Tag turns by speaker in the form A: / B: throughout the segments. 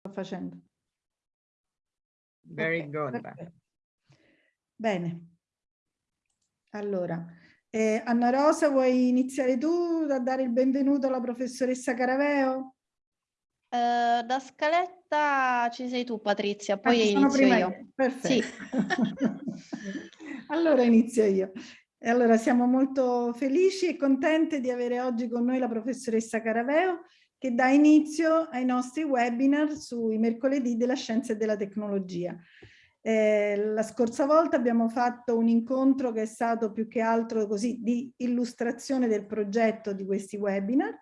A: sto facendo.
B: Very okay, good.
A: Perfetto. Bene. Allora, eh, Anna Rosa, vuoi iniziare tu a dare il benvenuto alla professoressa Caraveo?
C: Uh, da scaletta ci sei tu Patrizia, poi ah, inizio io. io.
A: Perfetto. Sì. allora inizio io. E allora siamo molto felici e contente di avere oggi con noi la professoressa Caraveo che dà inizio ai nostri webinar sui mercoledì della scienza e della tecnologia. Eh, la scorsa volta abbiamo fatto un incontro che è stato più che altro così di illustrazione del progetto di questi webinar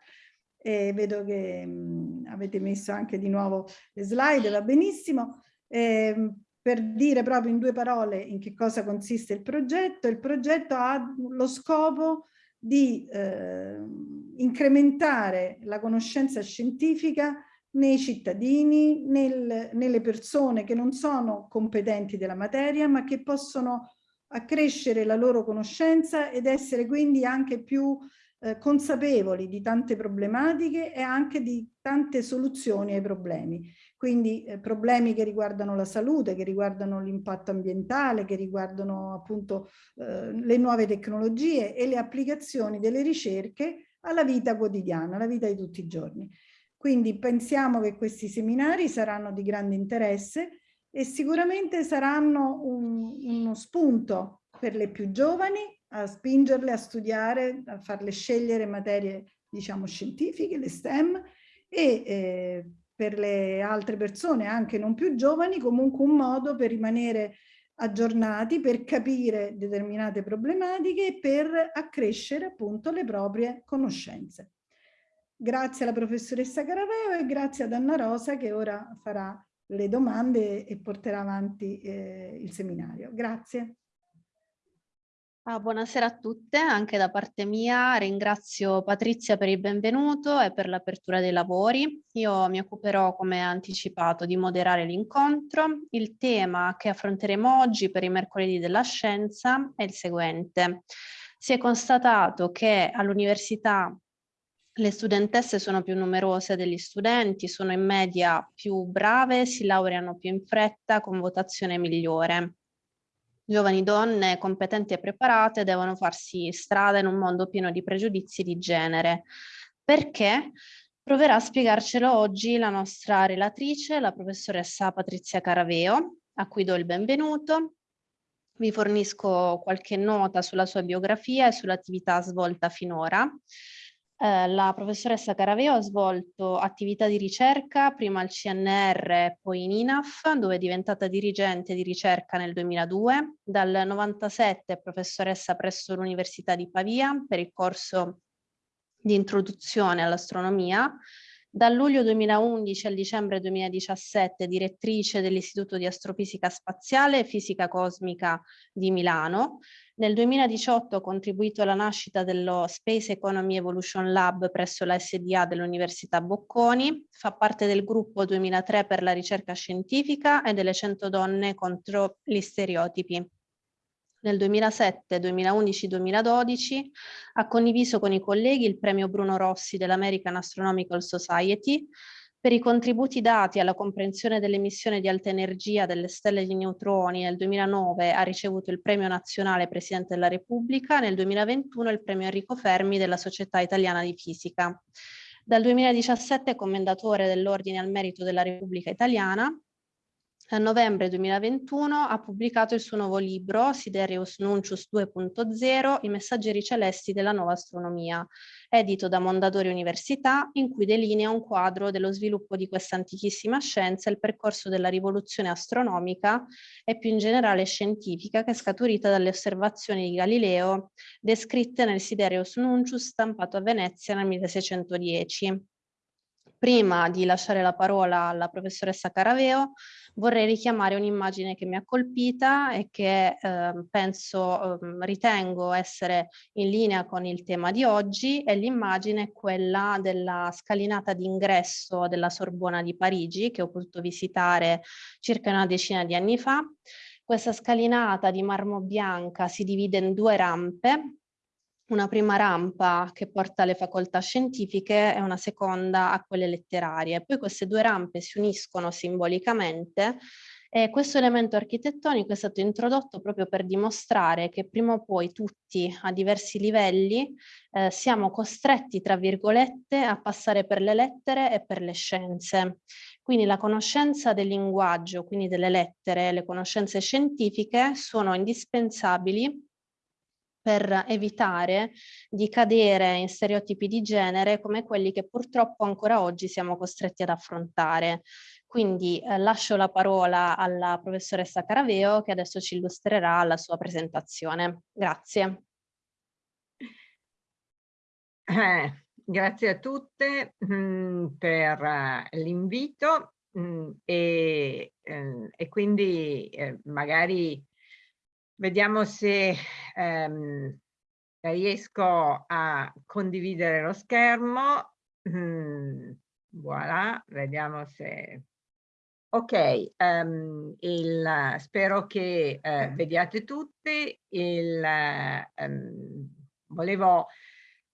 A: e vedo che mh, avete messo anche di nuovo le slide, va benissimo. Eh, per dire proprio in due parole in che cosa consiste il progetto, il progetto ha lo scopo di eh, incrementare la conoscenza scientifica nei cittadini, nel, nelle persone che non sono competenti della materia ma che possono accrescere la loro conoscenza ed essere quindi anche più eh, consapevoli di tante problematiche e anche di tante soluzioni ai problemi. Quindi eh, problemi che riguardano la salute, che riguardano l'impatto ambientale, che riguardano appunto eh, le nuove tecnologie e le applicazioni delle ricerche alla vita quotidiana, alla vita di tutti i giorni. Quindi pensiamo che questi seminari saranno di grande interesse e sicuramente saranno un, uno spunto per le più giovani a spingerle a studiare, a farle scegliere materie diciamo scientifiche, le STEM e eh, per le altre persone, anche non più giovani, comunque un modo per rimanere aggiornati, per capire determinate problematiche e per accrescere appunto le proprie conoscenze. Grazie alla professoressa Caraveo e grazie ad Anna Rosa che ora farà le domande e porterà avanti eh, il seminario. Grazie.
C: Ah, buonasera a tutte, anche da parte mia ringrazio Patrizia per il benvenuto e per l'apertura dei lavori. Io mi occuperò, come anticipato, di moderare l'incontro. Il tema che affronteremo oggi per i mercoledì della scienza è il seguente. Si è constatato che all'università le studentesse sono più numerose degli studenti, sono in media più brave, si laureano più in fretta con votazione migliore giovani donne competenti e preparate devono farsi strada in un mondo pieno di pregiudizi di genere. Perché? Proverà a spiegarcelo oggi la nostra relatrice, la professoressa Patrizia Caraveo, a cui do il benvenuto. Vi fornisco qualche nota sulla sua biografia e sull'attività svolta finora. Eh, la professoressa Caraveo ha svolto attività di ricerca prima al CNR poi in INAF, dove è diventata dirigente di ricerca nel 2002. Dal 1997 è professoressa presso l'Università di Pavia per il corso di introduzione all'astronomia. Dal luglio 2011 al dicembre 2017 direttrice dell'Istituto di Astrofisica Spaziale e Fisica Cosmica di Milano, nel 2018 ho contribuito alla nascita dello Space Economy Evolution Lab presso la SDA dell'Università Bocconi, fa parte del gruppo 2003 per la ricerca scientifica e delle 100 donne contro gli stereotipi. Nel 2007, 2011, 2012 ha condiviso con i colleghi il premio Bruno Rossi dell'American Astronomical Society per i contributi dati alla comprensione dell'emissione di alta energia delle stelle di neutroni nel 2009 ha ricevuto il premio nazionale Presidente della Repubblica, nel 2021 il premio Enrico Fermi della Società Italiana di Fisica. Dal 2017 è commendatore dell'Ordine al Merito della Repubblica Italiana a novembre 2021 ha pubblicato il suo nuovo libro Sidereus Nuncius 2.0 I messaggeri celesti della nuova astronomia, edito da Mondadori Università, in cui delinea un quadro dello sviluppo di questa antichissima scienza e il percorso della rivoluzione astronomica e più in generale scientifica che è scaturita dalle osservazioni di Galileo descritte nel Sidereus Nuncius stampato a Venezia nel 1610. Prima di lasciare la parola alla professoressa Caraveo, vorrei richiamare un'immagine che mi ha colpita e che eh, penso, eh, ritengo essere in linea con il tema di oggi, e l'immagine è quella della scalinata d'ingresso della Sorbona di Parigi, che ho potuto visitare circa una decina di anni fa. Questa scalinata di marmo bianca si divide in due rampe, una prima rampa che porta alle facoltà scientifiche e una seconda a quelle letterarie. Poi queste due rampe si uniscono simbolicamente e questo elemento architettonico è stato introdotto proprio per dimostrare che prima o poi tutti a diversi livelli eh, siamo costretti, tra virgolette, a passare per le lettere e per le scienze. Quindi la conoscenza del linguaggio, quindi delle lettere, le conoscenze scientifiche sono indispensabili per evitare di cadere in stereotipi di genere come quelli che purtroppo ancora oggi siamo costretti ad affrontare. Quindi eh, lascio la parola alla professoressa Caraveo che adesso ci illustrerà la sua presentazione. Grazie.
B: Eh, grazie a tutte mh, mm, per uh, l'invito mm, e, eh, e, quindi eh, magari vediamo se ehm, riesco a condividere lo schermo. Mm, voilà, vediamo se Ok, um, il, spero che uh, vediate tutti. Il, um, volevo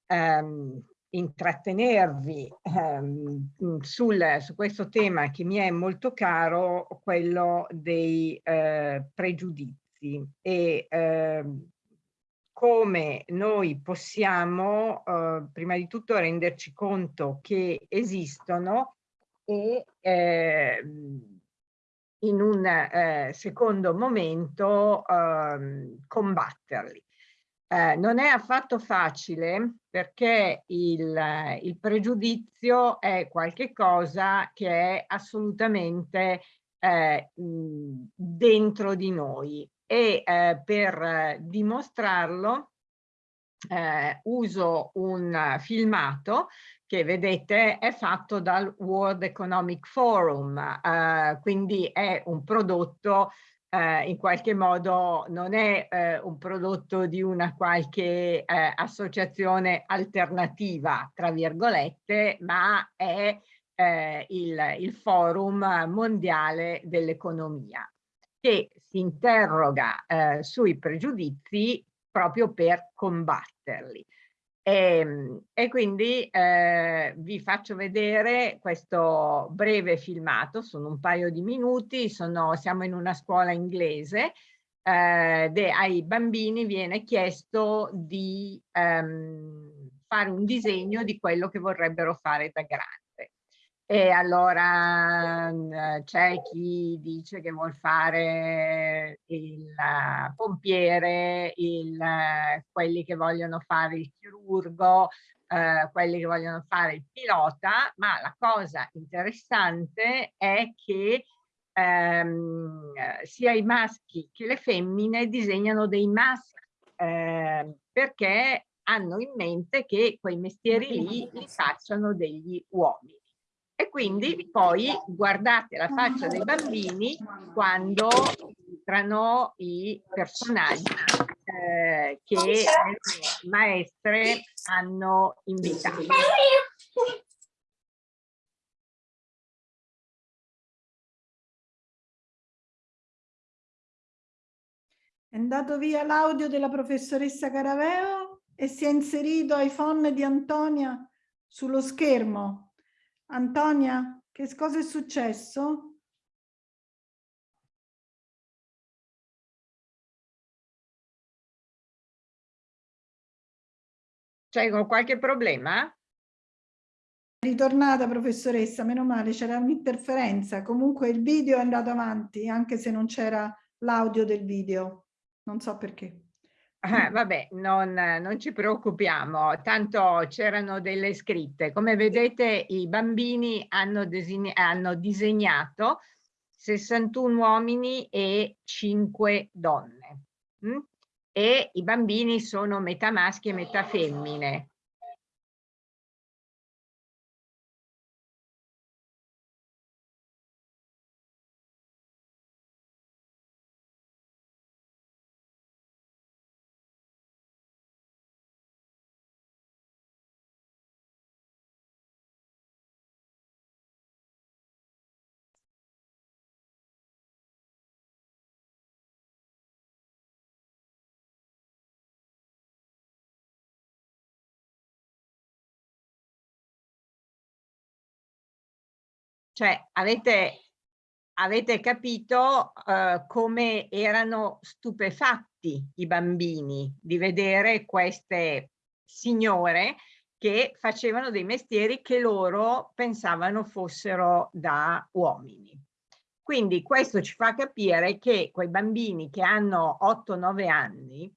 B: um, intrattenervi sul, su questo tema che mi è molto caro, quello dei uh, pregiudizi e come noi possiamo uh, prima di tutto renderci conto che esistono e eh, in un eh, secondo momento eh, combatterli. Eh, non è affatto facile perché il, il pregiudizio è qualcosa che è assolutamente eh, dentro di noi e eh, per dimostrarlo eh, uso un filmato che vedete è fatto dal World Economic Forum, eh, quindi è un prodotto eh, in qualche modo non è eh, un prodotto di una qualche eh, associazione alternativa, tra virgolette, ma è eh, il, il Forum Mondiale dell'Economia che si interroga eh, sui pregiudizi proprio per combatterli. E, ehm, e quindi eh, vi faccio vedere questo breve filmato, sono un paio di minuti, sono, siamo in una scuola inglese, eh, ai bambini viene chiesto di ehm, fare un disegno di quello che vorrebbero fare da grandi. E allora mm, c'è chi dice che vuol fare il pompiere, il, quelli che vogliono fare il chirurgo, eh, quelli che vogliono fare il pilota, ma la cosa interessante è che ehm, sia i maschi che le femmine disegnano dei maschi eh, perché hanno in mente che quei mestieri lì li facciano degli uomini. E quindi poi guardate la faccia dei bambini quando entrano i personaggi eh, che le maestre hanno invitato.
A: È andato via l'audio della professoressa Caraveo e si è inserito iPhone di Antonia sullo schermo. Antonia, che cosa è successo?
B: C'è qualche problema?
A: Ritornata professoressa, meno male, c'era un'interferenza. Comunque il video è andato avanti, anche se non c'era l'audio del video. Non so perché.
B: Ah, vabbè, non, non, ci preoccupiamo, tanto c'erano delle scritte. Come vedete i bambini hanno, hanno disegnato 61 uomini e 5 donne. Mm? E i bambini sono metà maschi e metà femmine. Cioè avete, avete capito uh, come erano stupefatti i bambini di vedere queste signore che facevano dei mestieri che loro pensavano fossero da uomini. Quindi questo ci fa capire che quei bambini che hanno 8-9 anni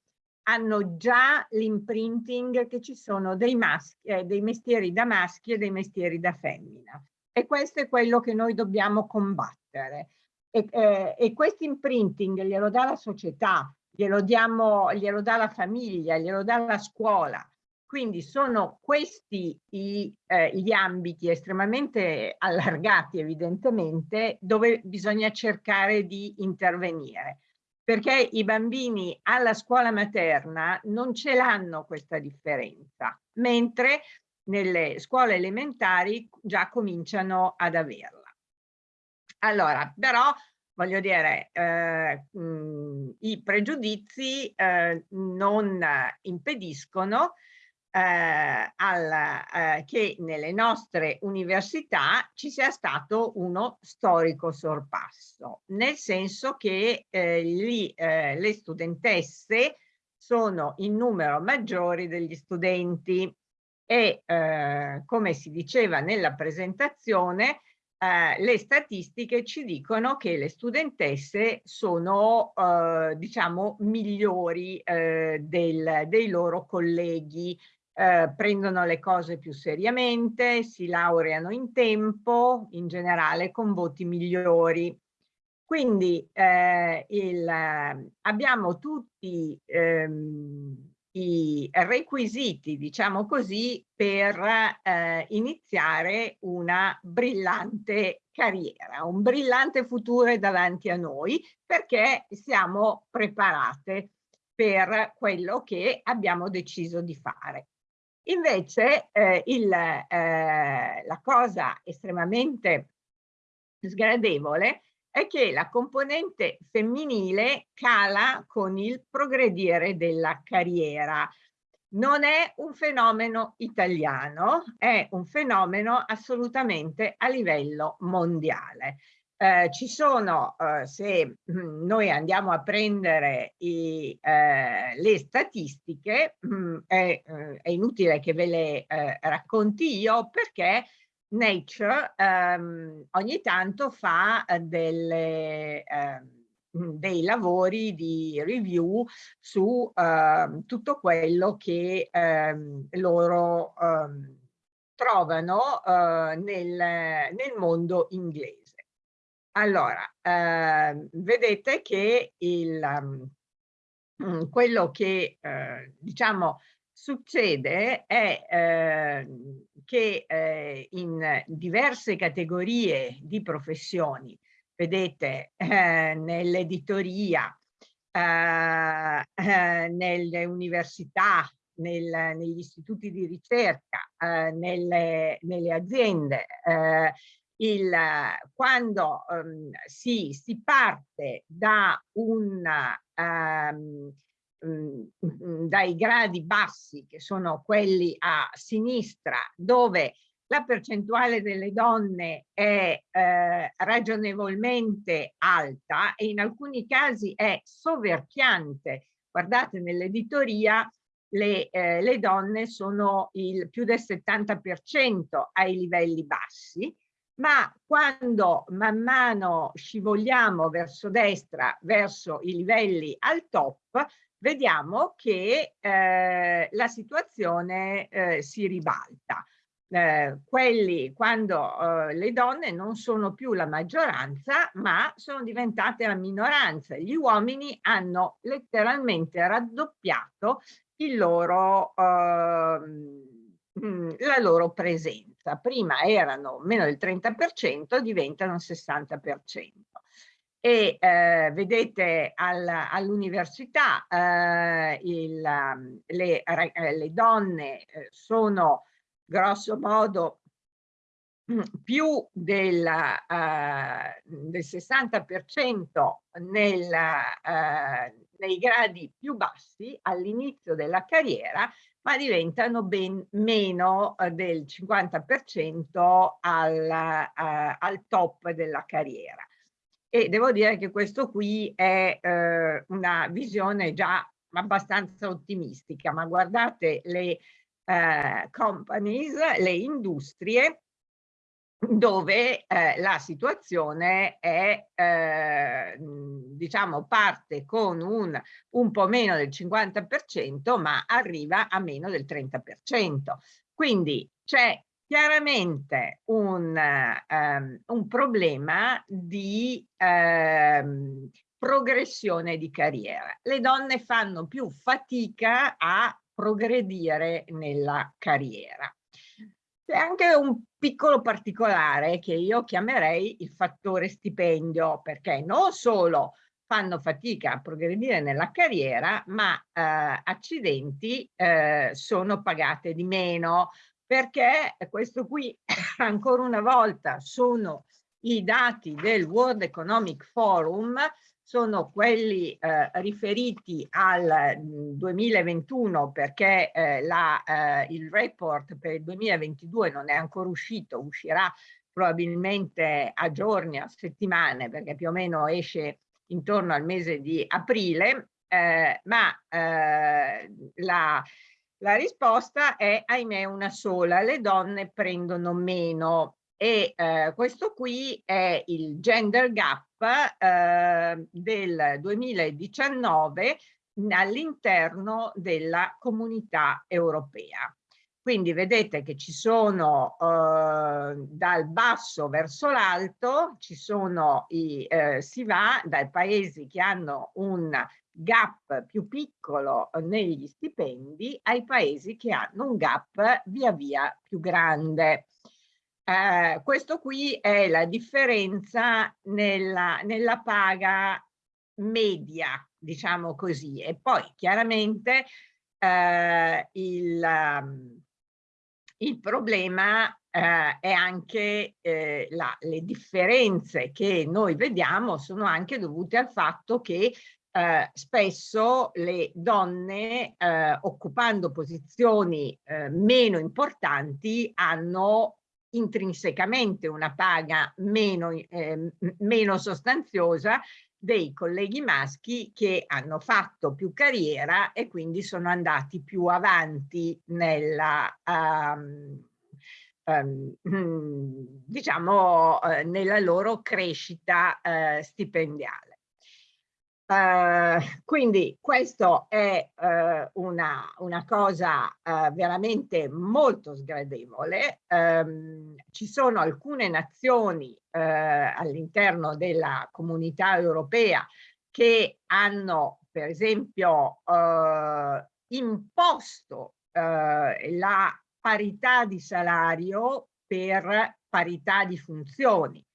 B: hanno già l'imprinting che ci sono dei, maschi, eh, dei mestieri da maschi e dei mestieri da femmina. E questo è quello che noi dobbiamo combattere. E, eh, e questo imprinting glielo dà la società, glielo, diamo, glielo dà la famiglia, glielo dà la scuola. Quindi sono questi i, eh, gli ambiti estremamente allargati evidentemente dove bisogna cercare di intervenire perché i bambini alla scuola materna non ce l'hanno questa differenza, mentre nelle scuole elementari già cominciano ad averla. Allora, però voglio dire, eh, mh, i pregiudizi eh, non impediscono eh, al, eh, che nelle nostre università ci sia stato uno storico sorpasso, nel senso che eh, gli, eh, le studentesse sono in numero maggiori degli studenti e eh, come si diceva nella presentazione eh, le statistiche ci dicono che le studentesse sono eh, diciamo migliori eh, del, dei loro colleghi eh, prendono le cose più seriamente, si laureano in tempo, in generale con voti migliori. Quindi eh, il, abbiamo tutti ehm, i requisiti, diciamo così, per eh, iniziare una brillante carriera, un brillante futuro è davanti a noi perché siamo preparate per quello che abbiamo deciso di fare. Invece eh, il, eh, la cosa estremamente sgradevole è che la componente femminile cala con il progredire della carriera. Non è un fenomeno italiano, è un fenomeno assolutamente a livello mondiale. Eh, ci sono, eh, se mh, noi andiamo a prendere i, eh, le statistiche, mh, è, eh, è, inutile che ve le eh, racconti io perché Nature ehm, ogni tanto fa delle, ehm, dei lavori di review su ehm, tutto quello che ehm, loro trovano eh, nel, nel mondo inglese. Allora, eh, vedete che il, um, quello che eh, diciamo succede è eh, che eh, in diverse categorie di professioni, vedete eh, nell'editoria, eh, nelle università, nel, negli istituti di ricerca, nelle, nelle aziende, il, quando um, si, si, parte da un, um, um, dai gradi bassi, che sono quelli a sinistra, dove la percentuale delle donne è eh, ragionevolmente alta e in alcuni casi è soverchiante. Guardate, nell'editoria le, eh, le donne sono il più del 70% ai livelli bassi, ma quando man mano scivoliamo verso destra, verso i livelli al top, vediamo che eh, la situazione eh, si ribalta. Eh, quelli quando eh, le donne non sono più la maggioranza ma sono diventate la minoranza gli uomini hanno letteralmente raddoppiato il loro, ehm, la loro presenza prima erano meno del 30%, diventano il 60%. E eh, vedete al, all'università eh, le, eh, le, donne eh, sono grosso modo mm, più del, uh, del 60% nel, uh, nei gradi più bassi all'inizio della carriera ma diventano ben meno eh, del 50% al, eh, al top della carriera. E devo dire che questo qui è eh, una visione già abbastanza ottimistica, ma guardate le eh, companies, le industrie dove eh, la situazione è, eh, diciamo, parte con un, un po' meno del 50%, ma arriva a meno del 30%. Quindi c'è chiaramente un, um, un, problema di um, progressione di carriera. Le donne fanno più fatica a progredire nella carriera. C'è anche un piccolo particolare che io chiamerei il fattore stipendio, perché non solo fanno fatica a progredire nella carriera, ma eh, accidenti eh, sono pagate di meno, perché questo qui ancora una volta sono i dati del World Economic Forum sono quelli eh, riferiti al 2021 mm, perché eh, la, eh, il report per il 2022 non è ancora uscito, uscirà probabilmente a giorni, a settimane, perché più o meno esce intorno al mese di aprile, eh, ma eh, la, la risposta è ahimè una sola, le donne prendono meno e eh, questo qui è il gender gap eh, del 2019 all'interno della comunità europea. Quindi vedete che ci sono eh, dal basso verso l'alto, eh, si va dai paesi che hanno un gap più piccolo negli stipendi ai paesi che hanno un gap via via più grande. Eh, questo qui è la differenza nella, nella paga media, diciamo così, e poi chiaramente eh, il, um, il, problema eh, è anche eh, la, le differenze che noi vediamo sono anche dovute al fatto che eh, spesso le donne eh, occupando posizioni eh, meno importanti hanno intrinsecamente una paga meno, eh, meno sostanziosa dei colleghi maschi che hanno fatto più carriera e quindi sono andati più avanti nella, um, um, diciamo, uh, nella loro crescita uh, stipendiale. Uh, quindi questo è uh, una, una, cosa uh, veramente molto sgradevole. Um, ci sono alcune nazioni all'interno della comunità europea che hanno per esempio imposto la parità di salario per parità di funzioni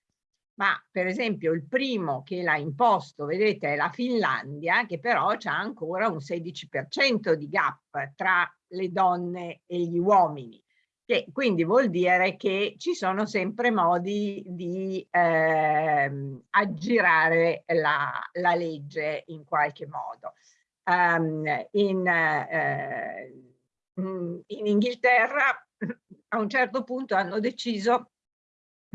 B: ma per esempio il primo che l'ha imposto, vedete, è la Finlandia, che però ha ancora un 16% di gap tra le donne e gli uomini, che quindi vuol dire che ci sono sempre modi di eh, aggirare la, la, legge in qualche modo. Um, in, eh, in Inghilterra a un certo punto hanno deciso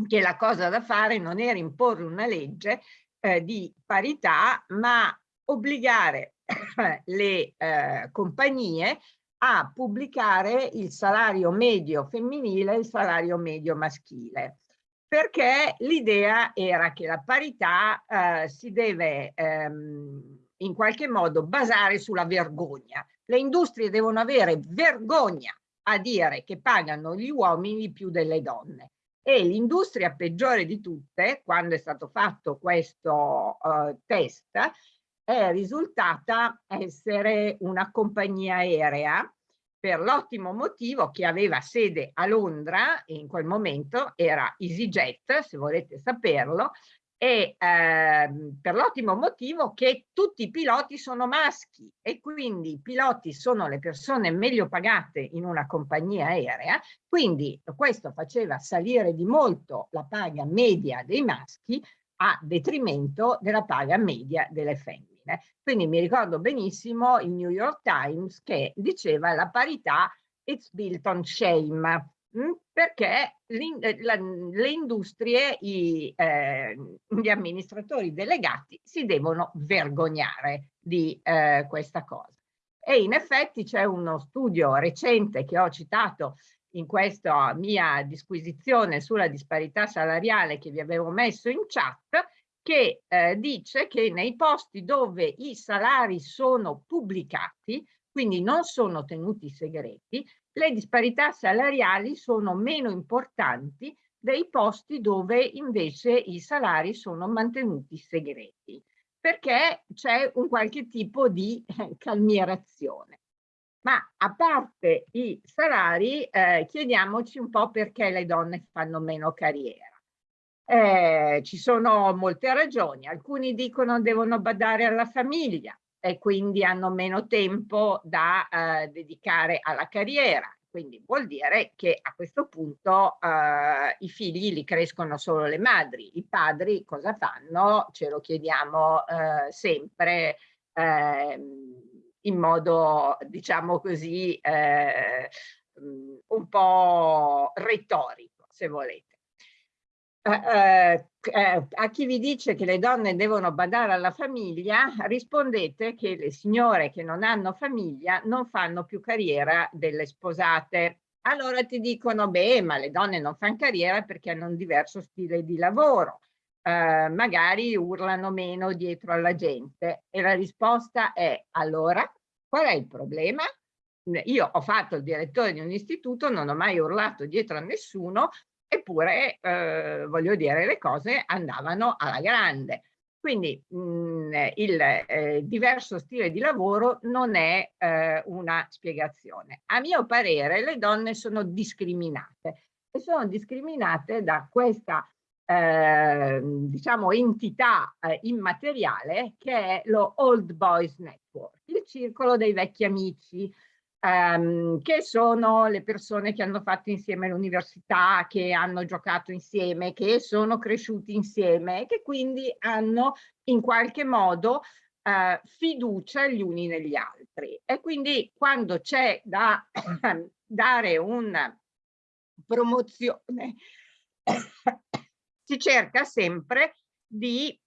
B: che la cosa da fare non era imporre una legge eh, di parità, ma obbligare le eh, compagnie a pubblicare il salario medio femminile e il salario medio maschile perché l'idea era che la parità eh, si deve ehm, in qualche modo basare sulla vergogna. Le industrie devono avere vergogna a dire che pagano gli uomini più delle donne e l'industria peggiore di tutte, quando è stato fatto questo uh, test, è risultata essere una compagnia aerea per l'ottimo motivo che aveva sede a Londra, in quel momento era EasyJet, se volete saperlo, e ehm, per l'ottimo motivo che tutti i piloti sono maschi e quindi i piloti sono le persone meglio pagate in una compagnia aerea, quindi questo faceva salire di molto la paga media dei maschi a detrimento della paga media delle femmine. Quindi mi ricordo benissimo il New York Times che diceva la parità it's built on shame, mm, perché eh, le industrie, i, eh, gli amministratori delegati si devono vergognare di eh, questa cosa. E in effetti c'è uno studio recente che ho citato in questa mia disquisizione sulla disparità salariale che vi avevo messo in chat, che eh, dice che nei posti dove i salari sono pubblicati, quindi non sono tenuti segreti, le disparità salariali sono meno importanti dei posti dove invece i salari sono mantenuti segreti, perché c'è un qualche tipo di eh, calmierazione. Ma a parte i salari, eh, chiediamoci un po' perché le donne fanno meno carriera. Eh, ci sono molte ragioni, alcuni dicono devono badare alla famiglia e quindi hanno meno tempo da eh, dedicare alla carriera, quindi vuol dire che a questo punto eh, i figli li crescono solo le madri, i padri cosa fanno? Ce lo chiediamo eh, sempre eh, in modo, diciamo così, eh, un po' retorico, se volete. Eh, eh, a chi vi dice che le donne devono badare alla famiglia, rispondete che le signore che non hanno famiglia non fanno più carriera delle sposate. Allora ti dicono, beh, ma le donne non fanno carriera perché hanno un diverso stile di lavoro. Eh, magari urlano meno dietro alla gente. E la risposta è, allora, qual è il problema? Io ho fatto il direttore di un istituto, non ho mai urlato dietro a nessuno, eppure eh, voglio dire le cose andavano alla grande. Quindi mh, mm, il eh, diverso stile di lavoro non è eh, una spiegazione. A mio parere le donne sono discriminate e sono discriminate da questa eh, diciamo entità eh, immateriale che è lo Old Boys Network, il circolo dei vecchi amici, ehm, che sono le persone che hanno fatto insieme l'università, che hanno giocato insieme, che sono cresciuti insieme e che quindi hanno in qualche modo eh, fiducia gli uni negli altri. E quindi quando c'è da dare una promozione si cerca sempre di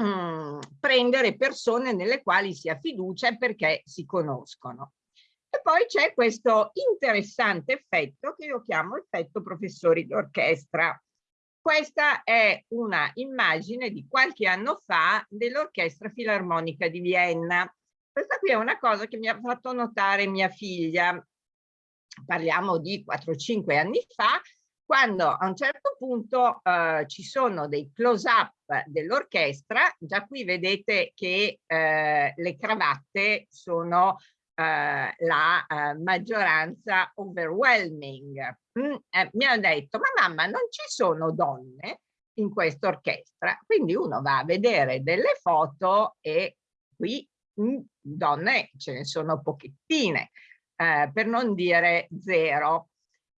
B: mm, prendere persone nelle quali si ha fiducia perché si conoscono. E poi c'è questo interessante effetto che io chiamo effetto professori d'orchestra. Questa è una immagine di qualche anno fa dell'Orchestra Filarmonica di Vienna. Questa qui è una cosa che mi ha fatto notare mia figlia, parliamo di 4-5 anni fa, quando a un certo punto eh, ci sono dei close-up dell'orchestra, già qui vedete che eh, le cravatte sono eh, la eh, maggioranza overwhelming. Mm, eh, mi hanno detto, ma mamma non ci sono donne in questa orchestra, quindi uno va a vedere delle foto e qui mm, donne ce ne sono pochettine, eh, per non dire zero,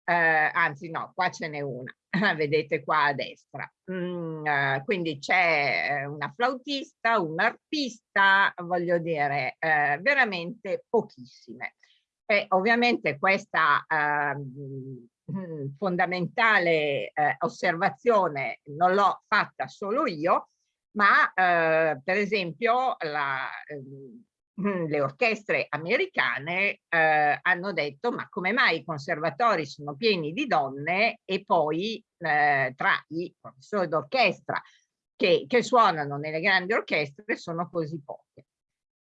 B: eh, anzi no, qua ce n'è una. vedete qua a destra. Mm, eh, quindi c'è eh, una flautista, un arpista, voglio dire, eh, veramente pochissime. E ovviamente questa ehm, fondamentale eh, osservazione non l'ho fatta solo io, ma eh, per esempio la, le orchestre americane eh, hanno detto ma come mai i conservatori sono pieni di donne e poi eh, tra i professori d'orchestra che, che, suonano nelle grandi orchestre sono così poche.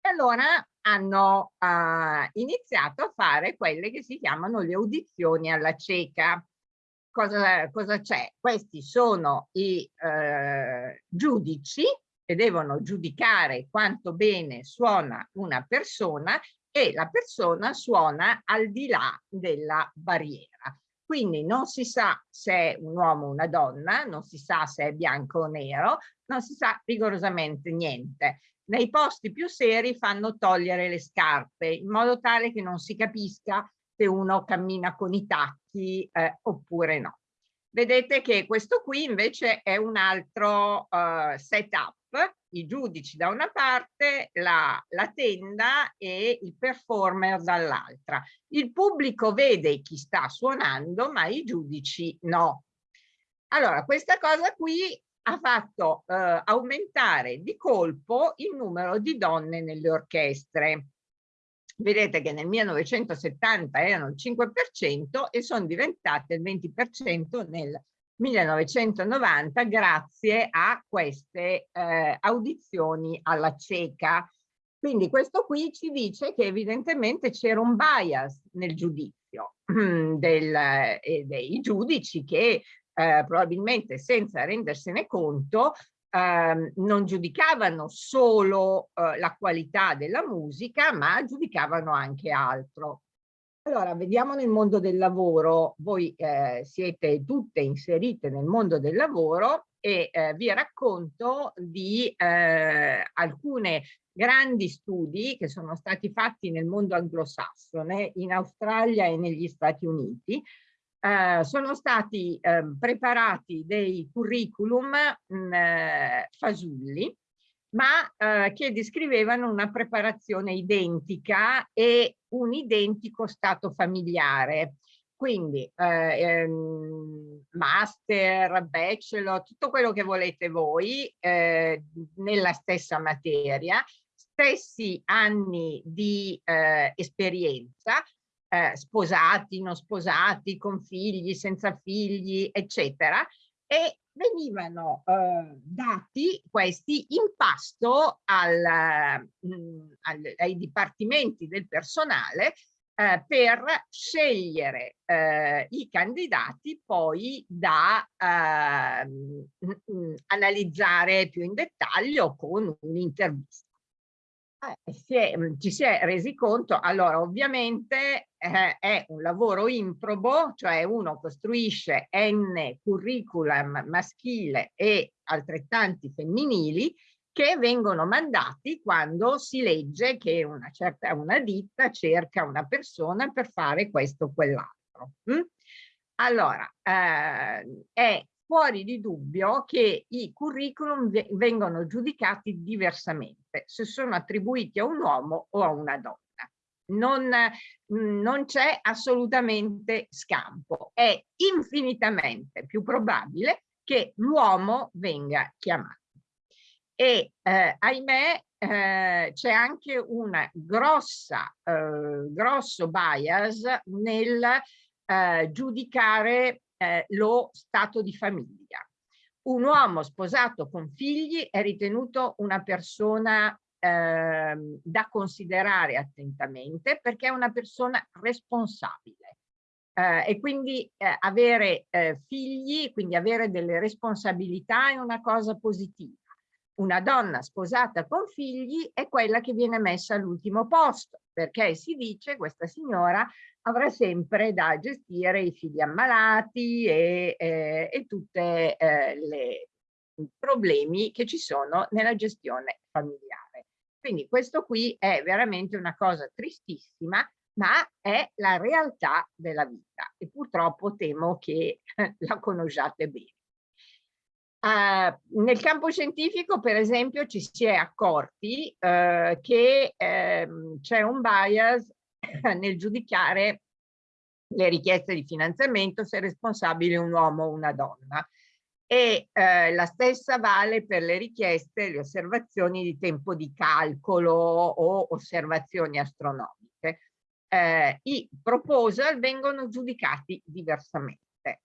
B: E allora hanno eh, iniziato a fare quelle che si chiamano le audizioni alla cieca. Cosa c'è? Questi sono i eh, giudici che devono giudicare quanto bene suona una persona e la persona suona al di là della barriera. Quindi non si sa se è un uomo o una donna, non si sa se è bianco o nero, non si sa rigorosamente niente. Nei posti più seri fanno togliere le scarpe in modo tale che non si capisca se uno cammina con i tacchi eh, oppure no. Vedete che questo qui invece è un altro uh, setup i giudici da una parte, la, la tenda e il performer dall'altra. Il pubblico vede chi sta suonando, ma i giudici no. Allora, questa cosa qui ha fatto eh, aumentare di colpo il numero di donne nelle orchestre. Vedete che nel 1970 erano il 5% e sono diventate il 20% nel 1990 grazie a queste eh, audizioni alla cieca. Quindi questo qui ci dice che evidentemente c'era un bias nel giudizio del, eh, dei giudici che eh, probabilmente senza rendersene conto eh, non giudicavano solo eh, la qualità della musica ma giudicavano anche altro. Allora, vediamo nel mondo del lavoro, voi eh, siete tutte inserite nel mondo del lavoro e eh, vi racconto di eh, alcune grandi studi che sono stati fatti nel mondo anglosassone, in Australia e negli Stati Uniti. Eh, sono stati ehm, preparati dei curriculum mh, mm, eh, fasulli ma eh, che descrivevano una preparazione identica e un identico stato familiare. Quindi eh, ehm, master, bachelor, tutto quello che volete voi eh, nella stessa materia, stessi anni di eh, esperienza, eh, sposati, non sposati, con figli, senza figli, eccetera, e venivano eh, dati questi in pasto al, mh, mm, al, ai dipartimenti del personale eh, per scegliere eh, i candidati poi da mh, mh, analizzare più in dettaglio con un'intervista. Eh, si è, mm, ci si è resi conto, allora ovviamente eh, è un lavoro improbo, cioè uno costruisce n curriculum maschile e altrettanti femminili che vengono mandati quando si legge che una certa una ditta cerca una persona per fare questo o quell'altro. Mm? Allora, eh, è fuori di dubbio che i curriculum vengono giudicati diversamente se sono attribuiti a un uomo o a una donna. Non, non c'è assolutamente scampo. È infinitamente più probabile che l'uomo venga chiamato. E eh, ahimè eh, c'è anche un eh, grosso bias nel eh, giudicare eh, lo stato di famiglia. Un uomo sposato con figli è ritenuto una persona eh, da considerare attentamente perché è una persona responsabile. Eh, e quindi eh, avere eh, figli, quindi avere delle responsabilità è una cosa positiva. Una donna sposata con figli è quella che viene messa all'ultimo posto, perché si dice questa signora avrà sempre da gestire i figli ammalati e, eh, e tutti eh, i problemi che ci sono nella gestione familiare. Quindi questo qui è veramente una cosa tristissima, ma è la realtà della vita e purtroppo temo che la conosciate bene. Uh, nel campo scientifico, per esempio, ci si è accorti uh, che uh, c'è un bias nel giudicare le richieste di finanziamento se è responsabile un uomo o una donna. E eh, la stessa vale per le richieste, le osservazioni di tempo di calcolo o osservazioni astronomiche. Eh, I proposal vengono giudicati diversamente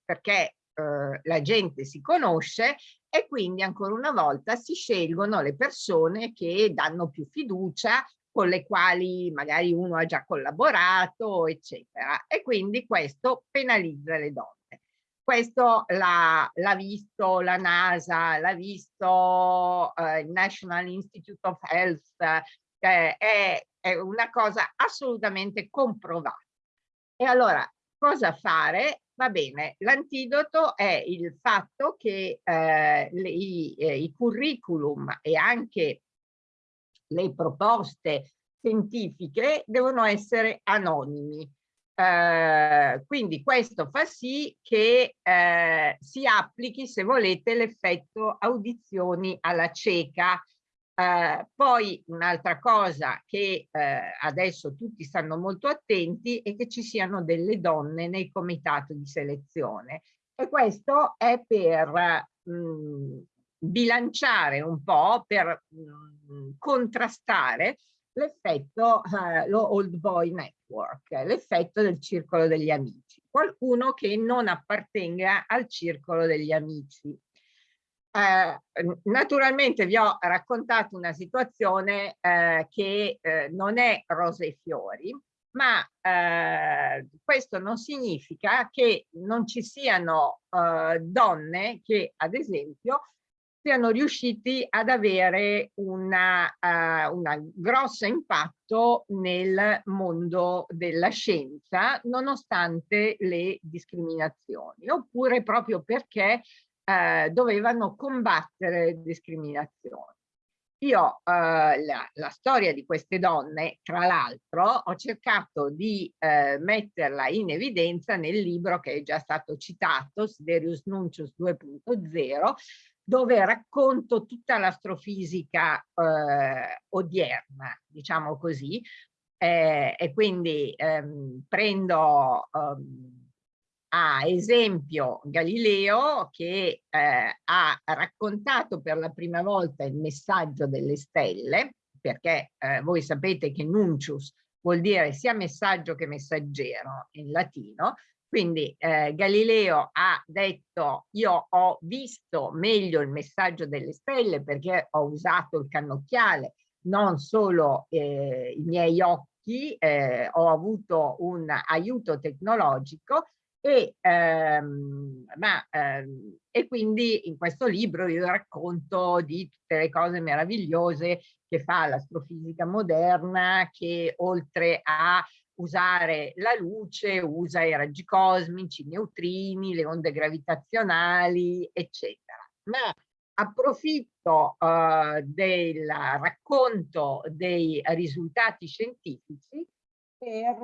B: perché eh, la gente si conosce e quindi ancora una volta si scelgono le persone che danno più fiducia con le quali magari uno ha già collaborato, eccetera. E quindi questo penalizza le donne. Questo l'ha visto la NASA, l'ha visto eh, il National Institute of Health, eh, è, è una cosa assolutamente comprovata. E allora, cosa fare? Va bene, l'antidoto è il fatto che eh, le, i, eh, i curriculum e anche le proposte scientifiche devono essere anonimi. Eh, quindi questo fa sì che eh, si applichi, se volete, l'effetto audizioni alla cieca. Uh, poi un'altra cosa che uh, adesso tutti stanno molto attenti è che ci siano delle donne nei comitati di selezione e questo è per mh, mm, bilanciare un po', per mh, mm, contrastare l'effetto, uh, lo old boy network, l'effetto del circolo degli amici, qualcuno che non appartenga al circolo degli amici eh, naturalmente vi ho raccontato una situazione eh, che eh, non è rose e fiori, ma eh, questo non significa che non ci siano eh, donne che, ad esempio, siano riusciti ad avere una, uh, una grosso impatto nel mondo della scienza nonostante le discriminazioni oppure proprio perché eh, dovevano combattere discriminazioni. Io eh, la, la, storia di queste donne, tra l'altro, ho cercato di eh, metterla in evidenza nel libro che è già stato citato, Siderius Nuncius 2.0, dove racconto tutta l'astrofisica eh, odierna, diciamo così, eh, e quindi ehm, prendo ehm, a esempio Galileo che eh, ha raccontato per la prima volta il messaggio delle stelle, perché eh, voi sapete che nuncius vuol dire sia messaggio che messaggero in latino, quindi eh, Galileo ha detto io ho visto meglio il messaggio delle stelle perché ho usato il cannocchiale, non solo eh, i miei occhi, eh, ho avuto un aiuto tecnologico e, ehm, ma, ehm, e quindi in questo libro io racconto di tutte le cose meravigliose che fa l'astrofisica moderna che oltre a usare la luce usa i raggi cosmici, i neutrini, le onde gravitazionali, eccetera. Ma approfitto uh, del racconto dei risultati scientifici per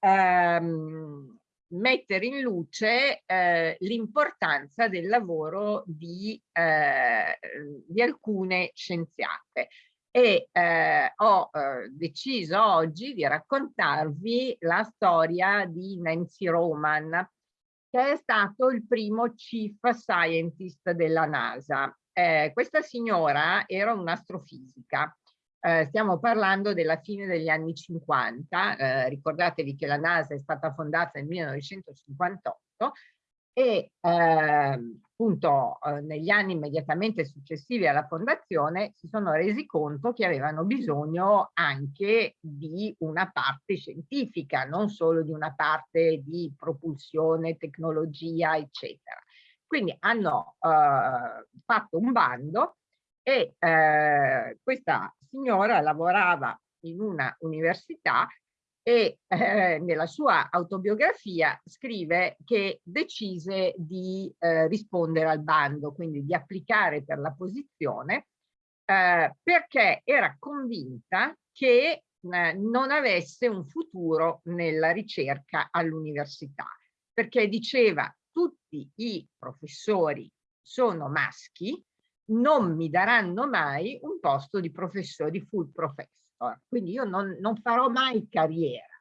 B: um, mettere in luce eh, l'importanza del lavoro di, eh, di alcune scienziate e eh, ho eh, deciso oggi di raccontarvi la storia di Nancy Roman che è stato il primo chief scientist della NASA. Eh, questa signora era un'astrofisica eh, stiamo parlando della fine degli anni 50, eh, ricordatevi che la NASA è stata fondata nel 1958 e eh, appunto negli anni immediatamente successivi alla fondazione si sono resi conto che avevano bisogno anche di una parte scientifica, non solo di una parte di propulsione, tecnologia, eccetera. Quindi hanno eh, fatto un bando e eh, questa signora lavorava in una università e eh, nella sua autobiografia scrive che decise di eh, rispondere al bando, quindi di applicare per la posizione, eh, perché era convinta che eh, non avesse un futuro nella ricerca all'università, perché diceva tutti i professori sono maschi, non mi daranno mai un posto di professore, di full professor. Quindi io non, non farò mai carriera.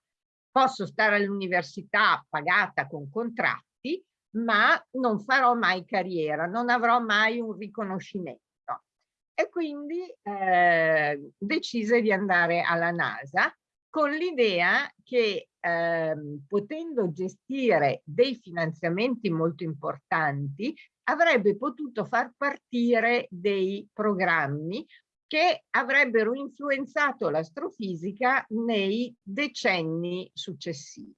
B: Posso stare all'università pagata con contratti, ma non farò mai carriera, non avrò mai un riconoscimento. E quindi eh, decise di andare alla NASA con l'idea che eh, potendo gestire dei finanziamenti molto importanti avrebbe potuto far partire dei programmi che avrebbero influenzato l'astrofisica nei decenni successivi.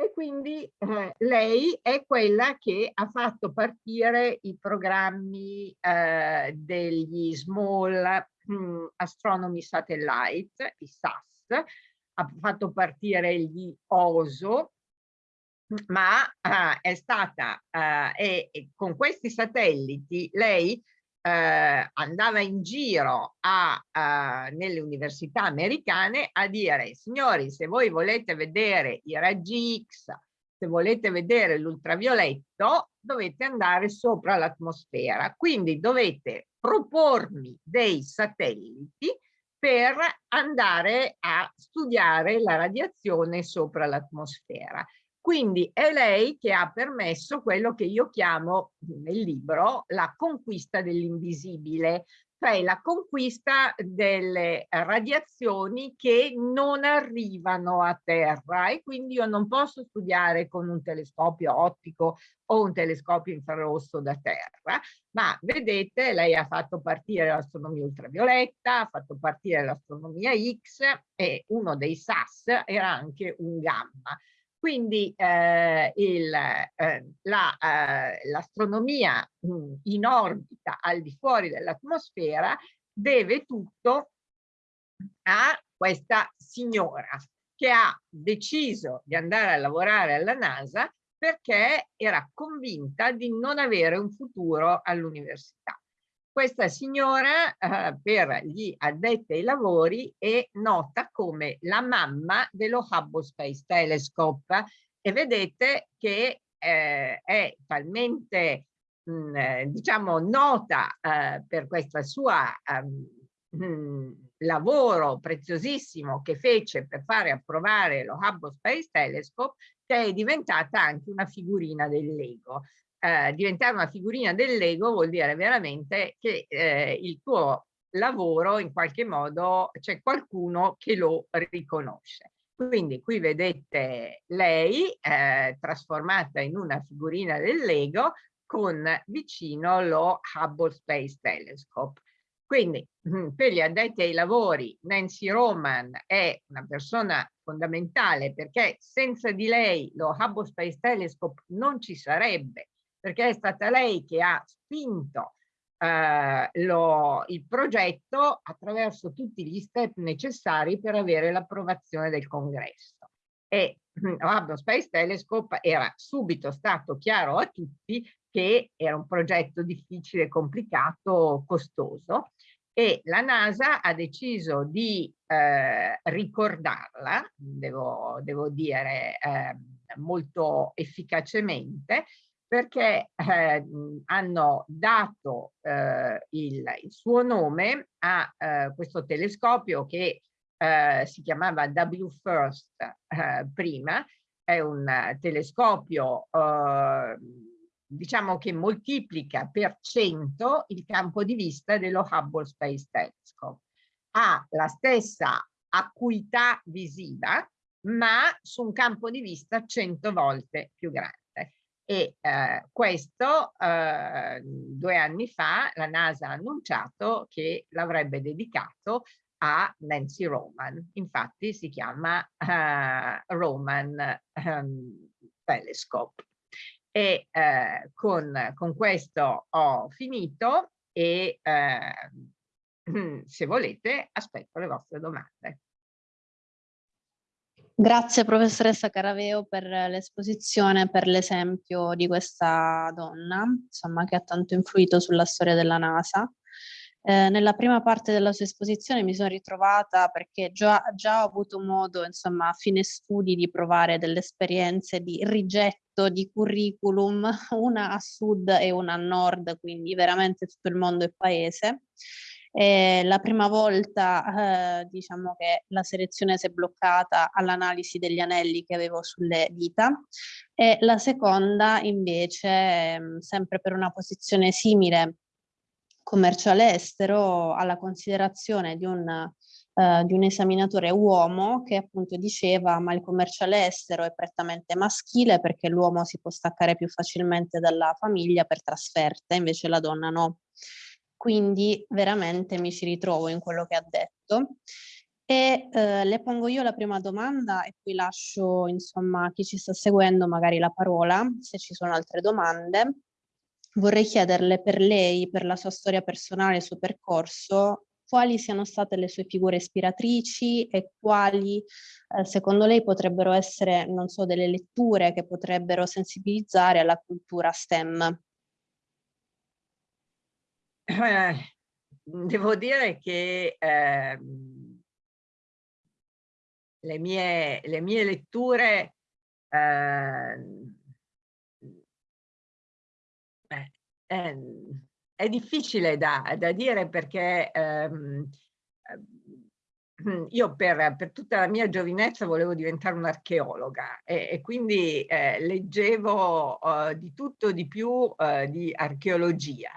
B: E quindi eh, lei è quella che ha fatto partire i programmi eh, degli Small mm, Astronomy Satellite, i SAS, ha fatto partire gli OSO, ma uh, è stata, uh, e, con questi satelliti lei uh, andava in giro a, nelle università americane a dire, signori, se voi volete vedere i raggi X, se volete vedere l'ultravioletto, dovete andare sopra l'atmosfera. Quindi dovete propormi dei satelliti per andare a studiare la radiazione sopra l'atmosfera. Quindi è lei che ha permesso quello che io chiamo nel libro la conquista dell'invisibile, cioè la conquista delle radiazioni che non arrivano a terra e quindi io non posso studiare con un telescopio ottico o un telescopio infrarosso da terra, ma vedete lei ha fatto partire l'astronomia ultravioletta, ha fatto partire l'astronomia X e uno dei SAS era anche un gamma. Quindi eh, eh, l'astronomia la, eh, in orbita al di fuori dell'atmosfera deve tutto a questa signora che ha deciso di andare a lavorare alla NASA perché era convinta di non avere un futuro all'università. Questa signora eh, per gli addetti ai lavori è nota come la mamma dello Hubble Space Telescope. E vedete che eh, è talmente mh, mm, diciamo nota eh, per questo suo um, lavoro preziosissimo che fece per fare approvare lo Hubble Space Telescope che è diventata anche una figurina del Lego eh, diventare una figurina del Lego vuol dire veramente che eh, il tuo lavoro in qualche modo c'è qualcuno che lo riconosce. Quindi qui vedete lei eh, trasformata in una figurina del Lego con vicino lo Hubble Space Telescope. Quindi per gli addetti ai lavori Nancy Roman è una persona fondamentale perché senza di lei lo Hubble Space Telescope non ci sarebbe perché è stata lei che ha spinto eh, lo, il progetto attraverso tutti gli step necessari per avere l'approvazione del congresso. E Hubble Space Telescope era subito stato chiaro a tutti che era un progetto difficile, complicato, costoso e la NASA ha deciso di eh, ricordarla, devo, devo dire eh, molto efficacemente, perché eh, hanno dato eh, il, il, suo nome a eh, questo telescopio che eh, si chiamava W First eh, prima, è un telescopio eh, diciamo che moltiplica per 100 il campo di vista dello Hubble Space Telescope. Ha la stessa acuità visiva, ma su un campo di vista 100 volte più grande e eh, questo eh, due anni fa la NASA ha annunciato che l'avrebbe dedicato a Nancy Roman, infatti si chiama uh, Roman um, Telescope. E uh, con, con, questo ho finito e uh, se volete aspetto le vostre domande.
C: Grazie professoressa Caraveo per l'esposizione, per l'esempio di questa donna, insomma, che ha tanto influito sulla storia della NASA. Eh, nella prima parte della sua esposizione mi sono ritrovata perché già, già ho avuto modo, insomma, a fine studi di provare delle esperienze di rigetto di curriculum, una a sud e una a nord, quindi veramente tutto il mondo è paese. Eh, la prima volta eh, diciamo che la selezione si è bloccata all'analisi degli anelli che avevo sulle dita. E la seconda invece ehm, sempre per una posizione simile commerciale estero alla considerazione di un Uh, di un esaminatore uomo che appunto diceva ma il commerciale estero è prettamente maschile perché l'uomo si può staccare più facilmente dalla famiglia per trasferte, invece la donna no quindi veramente mi ci ritrovo in quello che ha detto. E eh, le pongo io la prima domanda e poi lascio insomma a chi ci sta seguendo magari la parola, se ci sono altre domande. Vorrei chiederle per lei, per la sua storia personale, il suo percorso, quali siano state le sue figure ispiratrici e quali eh, secondo lei potrebbero essere, non so, delle letture che potrebbero sensibilizzare alla cultura STEM.
B: Eh, devo dire che eh, le, mie, le mie letture eh, eh, è difficile da, da dire perché ehm, io per, per, tutta la mia giovinezza volevo diventare un'archeologa e, e, quindi eh, leggevo uh, di tutto di più uh, di archeologia.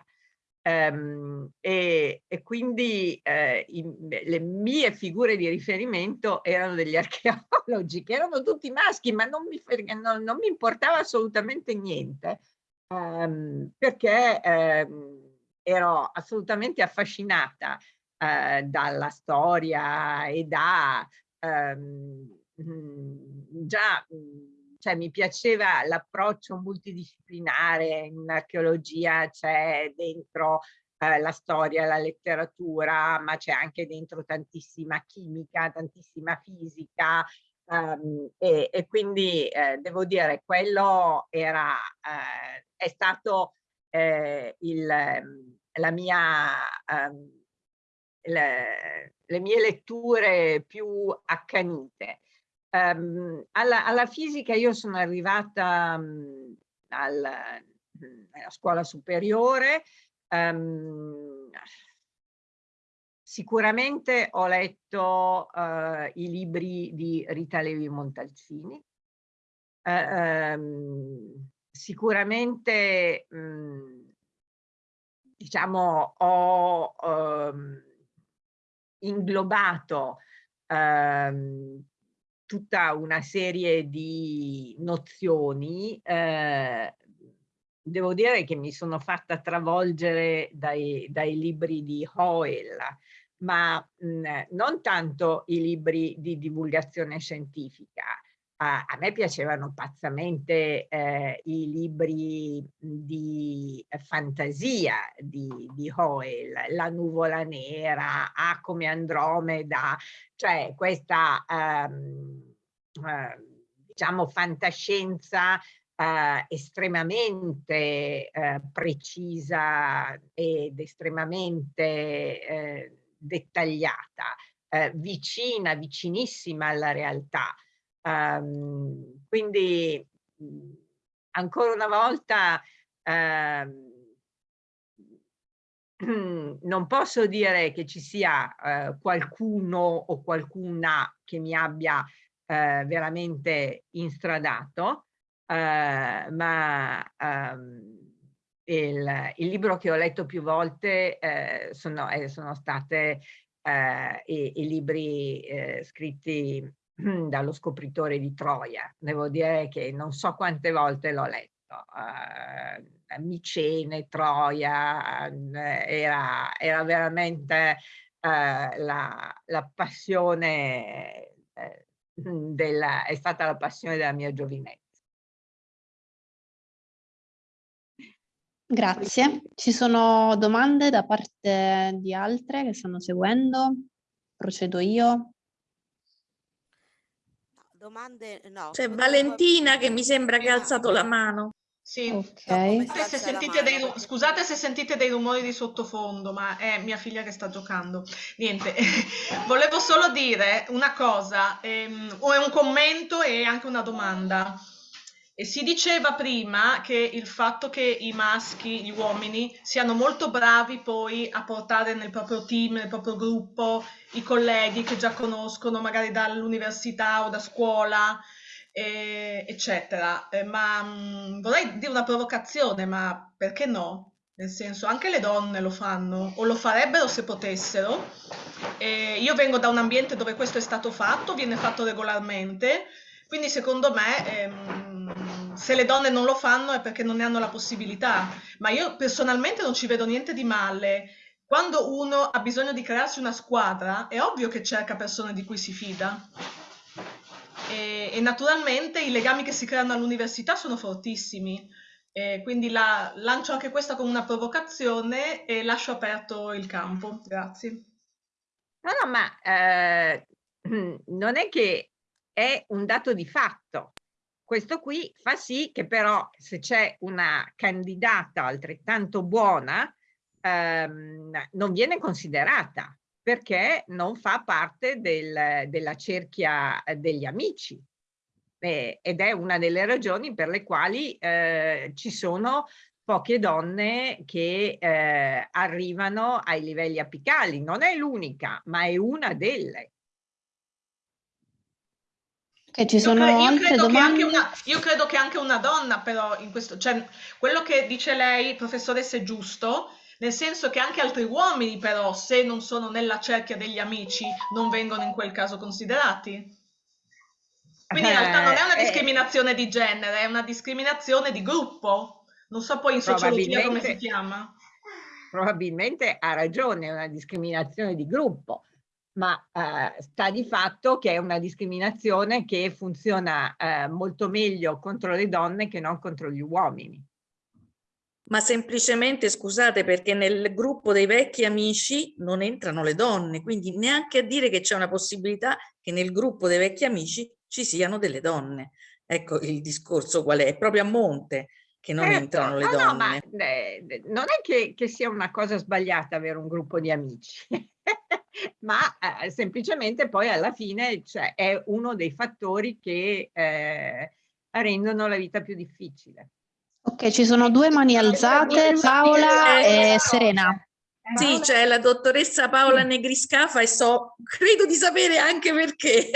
B: Um, e, e, quindi eh, i, le mie figure di riferimento erano degli archeologi che erano tutti maschi ma non mi, non, non mi importava assolutamente niente um, perché um, ero assolutamente affascinata uh, dalla storia e da già cioè mi piaceva l'approccio multidisciplinare in archeologia, c'è dentro eh, la storia, la letteratura, ma c'è anche dentro tantissima chimica, tantissima fisica um, e, e, quindi eh, devo dire quello era, eh, è stato eh, il, la mia, um, le, le mie letture più accanite. Um, alla, alla, fisica io sono arrivata um, al, alla scuola superiore, um, sicuramente ho letto uh, i libri di Rita Levi Montalcini, uh, sicuramente um, diciamo ho inglobato tutta una serie di nozioni, eh, devo dire che mi sono fatta travolgere dai, dai libri di Hoyle, ma mh, non tanto i libri di divulgazione scientifica. A, me piacevano pazzamente eh, i libri di fantasia di, di Hoyle, La nuvola nera, A come Andromeda, cioè questa ehm, eh, diciamo fantascienza eh, estremamente eh, precisa ed estremamente eh, dettagliata, eh, vicina, vicinissima alla realtà. Um, quindi ancora una volta uh, non posso dire che ci sia uh, qualcuno o qualcuna che mi abbia uh, veramente instradato, ma um, il, il, libro che ho letto più volte sono, eh, sono state i, i, libri scritti dallo scopritore di Troia. Devo dire che non so quante volte l'ho letto. Uh, Micene, Troia, uh, era, era, veramente uh, la, la, passione della, è stata la passione della mia giovinezza.
C: Grazie. Ci sono domande da parte di altre che stanno seguendo? Procedo io.
D: Domande no.
E: C'è Valentina che mi sembra che ha alzato la mano.
F: Sì, okay. se sentite dei, scusate se sentite dei rumori di sottofondo, ma è mia figlia che sta giocando. Niente, volevo solo dire una cosa, ehm, o è un commento e anche una domanda. E si diceva prima che il fatto che i maschi, gli uomini, siano molto bravi poi a portare nel proprio team, nel proprio gruppo, i colleghi che già conoscono magari dall'università o da scuola, eh, eccetera. Eh, ma mh, mm, vorrei dire una provocazione, ma perché no? Nel senso, anche le donne lo fanno o lo farebbero se potessero. Eh, io vengo da un ambiente dove questo è stato fatto, viene fatto regolarmente, quindi secondo me ehm, se le donne non lo fanno è perché non ne hanno la possibilità, ma io personalmente non ci vedo niente di male. Quando uno ha bisogno di crearsi una squadra, è ovvio che cerca persone di cui si fida. E, e naturalmente i legami che si creano all'università sono fortissimi. E quindi la, lancio anche questa come una provocazione e lascio aperto il campo. Grazie.
B: No, no, ma eh, non è che è un dato di fatto. Questo qui fa sì che però se c'è una candidata altrettanto buona ehm, non viene considerata perché non fa parte del, della cerchia degli amici eh, ed è una delle ragioni per le quali eh, ci sono poche donne che eh, arrivano ai livelli apicali. Non è l'unica, ma è una delle.
C: Che ci sono
F: io, cre- io credo che anche
C: domande?
F: una, io credo che anche una donna però in questo, cioè quello che dice lei, professoressa, è giusto, nel senso che anche altri uomini però, se non sono nella cerchia degli amici, non vengono in quel caso considerati. Quindi in realtà non è una
B: Eh, eh.
F: discriminazione di genere, è una discriminazione di gruppo. Non so poi in sociologia come si chiama.
B: probabilmente ha ragione, è una discriminazione di gruppo, ma eh, sta di fatto che è una discriminazione che funziona eh, molto meglio contro le donne che non contro gli uomini.
E: Ma semplicemente, scusate, perché nel gruppo dei vecchi amici non entrano le donne, quindi neanche a dire che c'è una possibilità che nel gruppo dei vecchi amici ci siano delle donne. Ecco il discorso qual è, è proprio a monte che non
B: Certo,
E: entrano le
B: no, no, ma
E: donne.
B: eh, non è che, che sia una cosa sbagliata avere un gruppo di amici, ma eh, semplicemente poi alla fine cioè, è uno dei fattori che eh, rendono la vita più difficile.
C: Ok, ci sono due mani alzate, Paola
E: Eh,
C: e Serena.
E: Sì, c'è la dottoressa Paola Negriscafa e so, credo di sapere anche perché.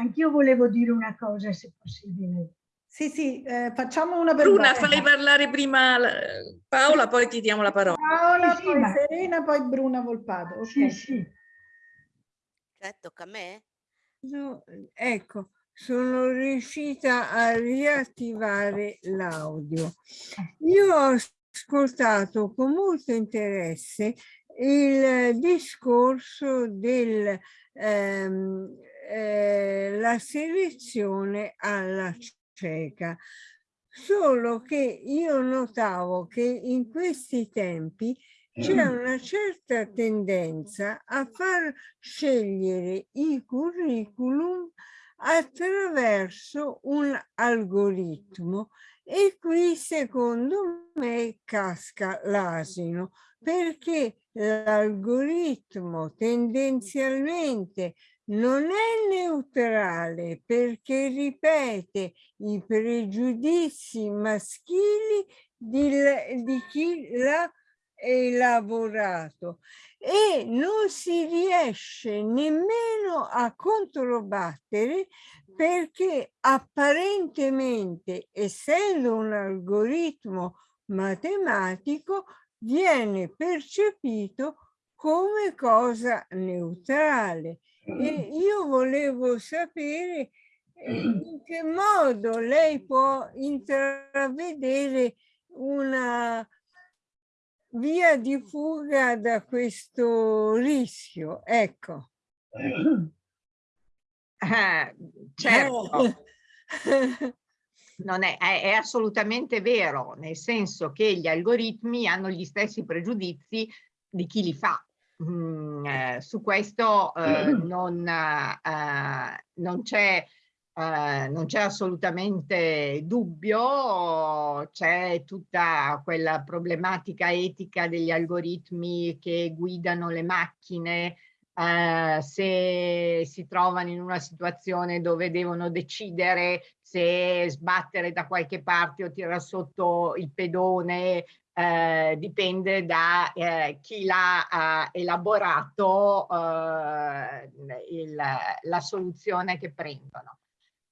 D: Anch'io volevo dire una cosa, se possibile.
A: Sì, sì, eh, facciamo una per
E: Bruna, fai parlare prima la- Paola, poi ti diamo la parola.
A: Paola,
D: Sì, sì,
A: poi
D: ma-
A: Serena, poi Bruna Volpato. ok.
D: Sì, sì.
G: Cioè, tocca a me?
H: No, ecco, sono riuscita a riattivare l'audio. Io ho ascoltato con molto interesse il discorso del ehm, eh, la selezione alla cieca. Solo che io notavo che in questi tempi c'è una certa tendenza a far scegliere i curriculum attraverso un algoritmo e qui secondo me casca l'asino perché l'algoritmo tendenzialmente non è neutrale perché ripete i pregiudizi maschili di, di chi l'ha elaborato e non si riesce nemmeno a controbattere perché apparentemente essendo un algoritmo matematico viene percepito come cosa neutrale e io volevo sapere in che modo lei può intravedere una via di fuga da questo rischio, ecco.
B: Eh, certo, non è, è, è assolutamente vero, nel senso che gli algoritmi hanno gli stessi pregiudizi di chi li fa. Mm, eh, su questo eh, non, eh, non c'è eh, non c'è assolutamente dubbio, c'è tutta quella problematica etica degli algoritmi che guidano le macchine, eh, se si trovano in una situazione dove devono decidere se sbattere da qualche parte o tirare sotto il pedone, eh, dipende da eh, chi l'ha elaborato eh, il, la soluzione che prendono.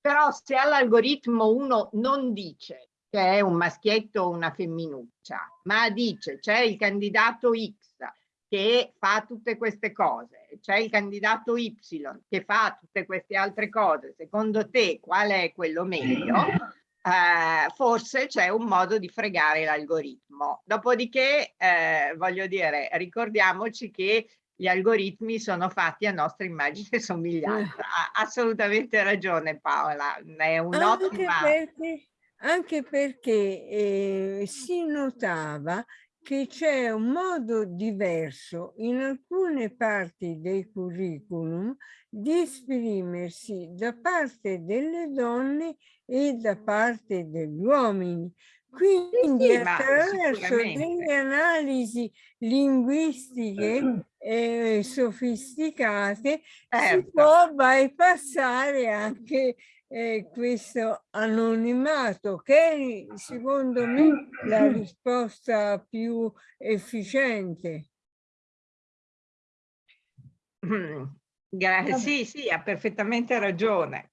B: Però se all'algoritmo uno non dice che è un maschietto o una femminuccia, ma dice c'è il candidato X che fa tutte queste cose, c'è il candidato Y che fa tutte queste altre cose, secondo te qual è quello meglio? Eh, forse c'è un modo di fregare l'algoritmo. Dopodiché, eh, voglio dire, ricordiamoci che gli algoritmi sono fatti a nostra immagine e somiglianza. Ha assolutamente ragione Paola, è
H: Anche
B: un'ottima...
H: perché, anche perché eh, si notava che c'è un modo diverso in alcune parti del curriculum di esprimersi da parte delle donne e da parte degli uomini. Quindi
B: sì,
H: attraverso delle analisi linguistiche eh, sofisticate si
B: Certo.
H: può bypassare anche eh, questo anonimato che è secondo me la risposta più efficiente.
B: Grazie, sì, sì, ha perfettamente ragione.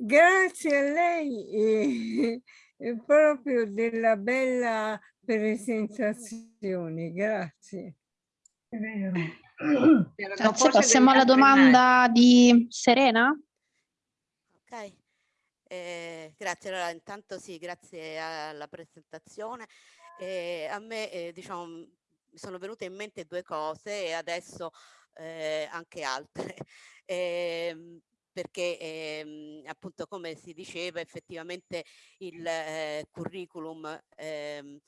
H: Grazie a lei eh, eh, proprio della bella presentazione, grazie.
D: È vero.
C: Grazie, passiamo alla domanda di Serena.
G: Ok, eh, grazie. Allora, intanto sì, grazie alla presentazione. Eh, a me, eh, diciamo, mi sono venute in mente due cose e adesso eh, anche altre. Ehm, perché ehm, appunto come si diceva effettivamente il eh, curriculum ehm,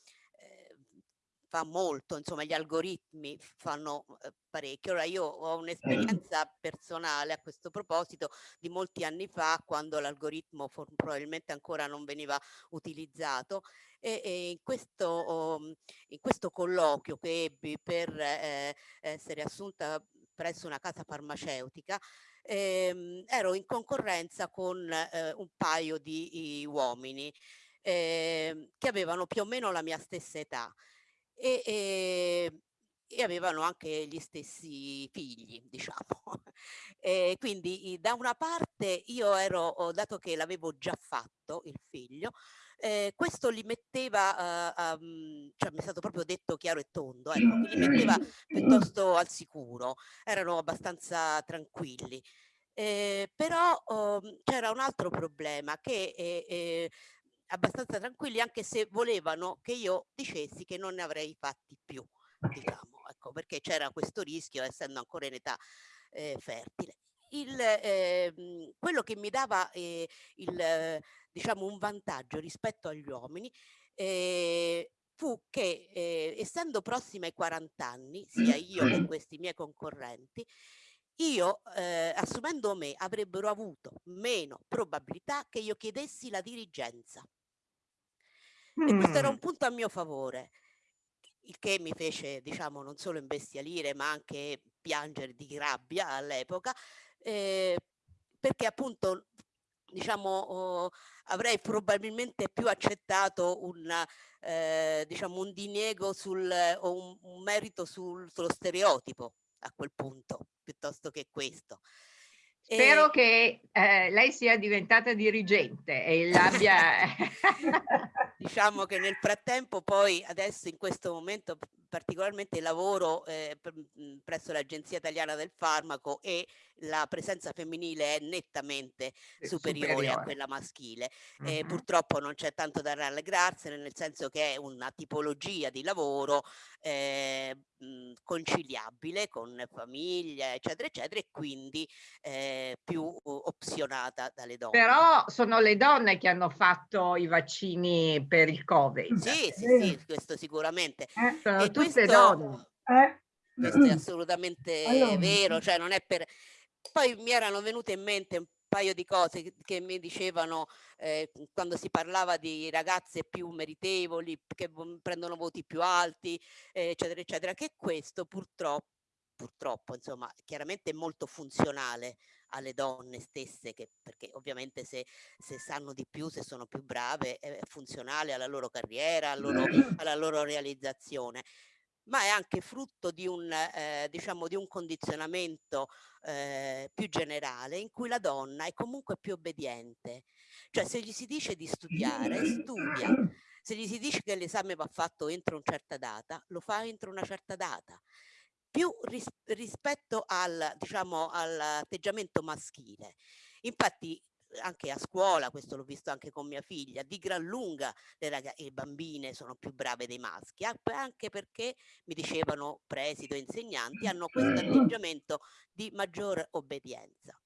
G: fa molto, insomma gli algoritmi fanno eh, parecchio. Ora io ho un'esperienza personale a questo proposito di molti anni fa quando l'algoritmo probabilmente ancora non veniva utilizzato e, e in, questo, um, in, questo, colloquio che ebbi per eh, essere assunta presso una casa farmaceutica ehm, ero in concorrenza con eh, un paio di uomini eh, che avevano più o meno la mia stessa età e, e, e avevano anche gli stessi figli, diciamo. E quindi da una parte io ero, dato che l'avevo già fatto il figlio, eh, questo li metteva, uh, um, cioè mi è stato proprio detto chiaro e tondo, ecco, li metteva piuttosto al sicuro, erano abbastanza tranquilli. Eh, però um, c'era un altro problema che eh, eh, abbastanza tranquilli anche se volevano che io dicessi che non ne avrei fatti più, diciamo, ecco, perché c'era questo rischio essendo ancora in età eh, fertile. Il, eh, quello che mi dava eh, il, diciamo, un vantaggio rispetto agli uomini eh, fu che eh, essendo prossima ai 40 anni, sia io che questi miei concorrenti, io, eh, assumendo me, avrebbero avuto meno probabilità che io chiedessi la dirigenza. E questo era un punto a mio favore, il che mi fece, diciamo, non solo imbestialire, ma anche piangere di rabbia all'epoca, eh, perché appunto, diciamo, oh, avrei probabilmente più accettato un, eh, diciamo, un diniego sul, o un, un merito sul, sullo stereotipo a quel punto, piuttosto che questo.
B: Spero e... che eh, lei sia diventata dirigente e l'abbia...
G: diciamo che nel frattempo poi adesso in questo momento particolarmente lavoro eh, presso l'Agenzia Italiana del Farmaco e la presenza femminile è nettamente superiore, superiore. a quella maschile. Mm -hmm. purtroppo non c'è tanto da rallegrarsene, nel senso che è una tipologia di lavoro eh, conciliabile con famiglia, eccetera, eccetera, e quindi eh, più opzionata dalle donne.
B: Però sono le donne che hanno fatto i vaccini per il Covid.
G: Sì, sì, sì questo sicuramente.
B: Sono e tutte questo, donne.
G: Eh? Questo è assolutamente allora. vero, cioè non è per... Poi mi erano venute in mente un paio di cose che mi dicevano eh, quando si parlava di ragazze più meritevoli, che prendono voti più alti, eh, eccetera, eccetera, che questo purtroppo, purtroppo, insomma, chiaramente è molto funzionale alle donne stesse, che, perché ovviamente se, se, sanno di più, se sono più brave, è funzionale alla loro carriera, alla loro, alla loro realizzazione ma è anche frutto di un, eh, diciamo, di un condizionamento eh, più generale in cui la donna è comunque più obbediente. Cioè se gli si dice di studiare, studia. Se gli si dice che l'esame va fatto entro una certa data, lo fa entro una certa data. Più ris rispetto al, diciamo, all'atteggiamento maschile. Infatti anche a scuola, questo l'ho visto anche con mia figlia, di gran lunga le, le bambine sono più brave dei maschi, anche perché mi dicevano presidi o insegnanti hanno questo atteggiamento di maggior obbedienza.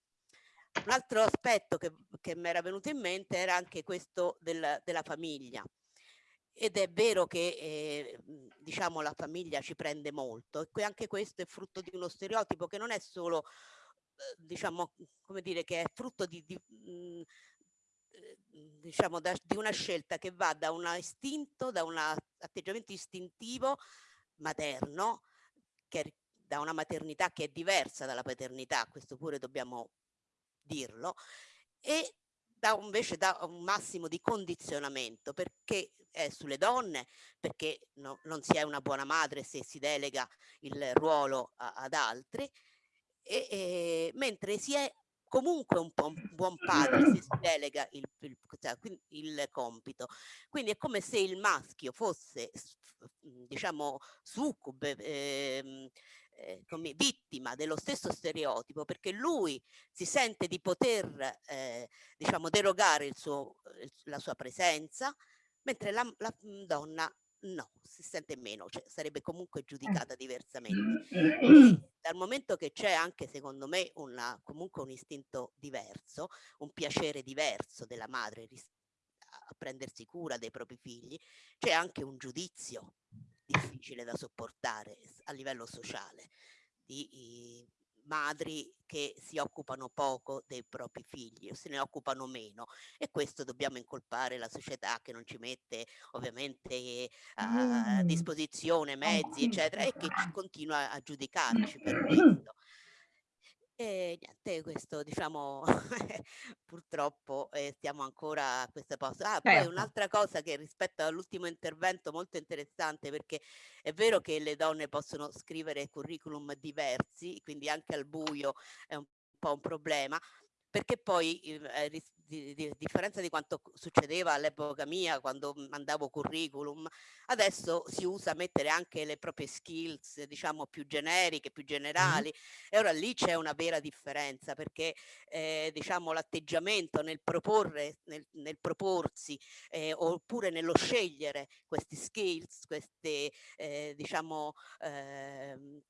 G: Un altro aspetto che, che mi era venuto in mente era anche questo del, della famiglia. Ed è vero che eh, diciamo la famiglia ci prende molto e anche questo è frutto di uno stereotipo che non è solo Uhm, diciamo, come dire, che è frutto di, di mh, ehm, diciamo, da, di una scelta che va da un istinto, da un atteggiamento istintivo materno, che da una maternità che è diversa dalla paternità, questo pure dobbiamo dirlo, e da invece da un massimo di condizionamento perché è sulle donne, perché no, non si è una buona madre se si delega il ruolo a, ad altri, e, e, mentre si è comunque un, po un buon padre se si delega il, il, cioè, il, compito. Quindi è come se il maschio fosse, diciamo, succube, ehm, eh, come vittima dello stesso stereotipo perché lui si sente di poter eh, diciamo derogare il suo, la sua presenza mentre la, la donna no, si sente meno, cioè sarebbe comunque eh. giudicata diversamente. E dal momento che c'è anche secondo me una, comunque un istinto diverso, un piacere diverso della madre a prendersi cura dei propri figli, c'è anche un giudizio difficile da sopportare a livello sociale di madri che si occupano poco dei propri figli o se ne occupano meno e questo dobbiamo incolpare la società che non ci mette ovviamente a disposizione mezzi eccetera e che continua a giudicarci per questo. E niente, questo diciamo purtroppo eh, stiamo ancora a questa posto. Ah, poi
B: Certo.
G: un'altra cosa che rispetto all'ultimo intervento molto interessante perché è vero che le donne possono scrivere curriculum diversi, quindi anche al buio è un po' un problema, perché poi eh, di, di, a differenza di quanto succedeva all'epoca mia quando mandavo curriculum, adesso si usa mettere anche le proprie skills, diciamo più generiche, più generali mm. e ora lì c'è una vera differenza perché eh, diciamo l'atteggiamento nel proporre, nel, nel proporsi eh, oppure nello scegliere questi skills, queste eh, diciamo ehm,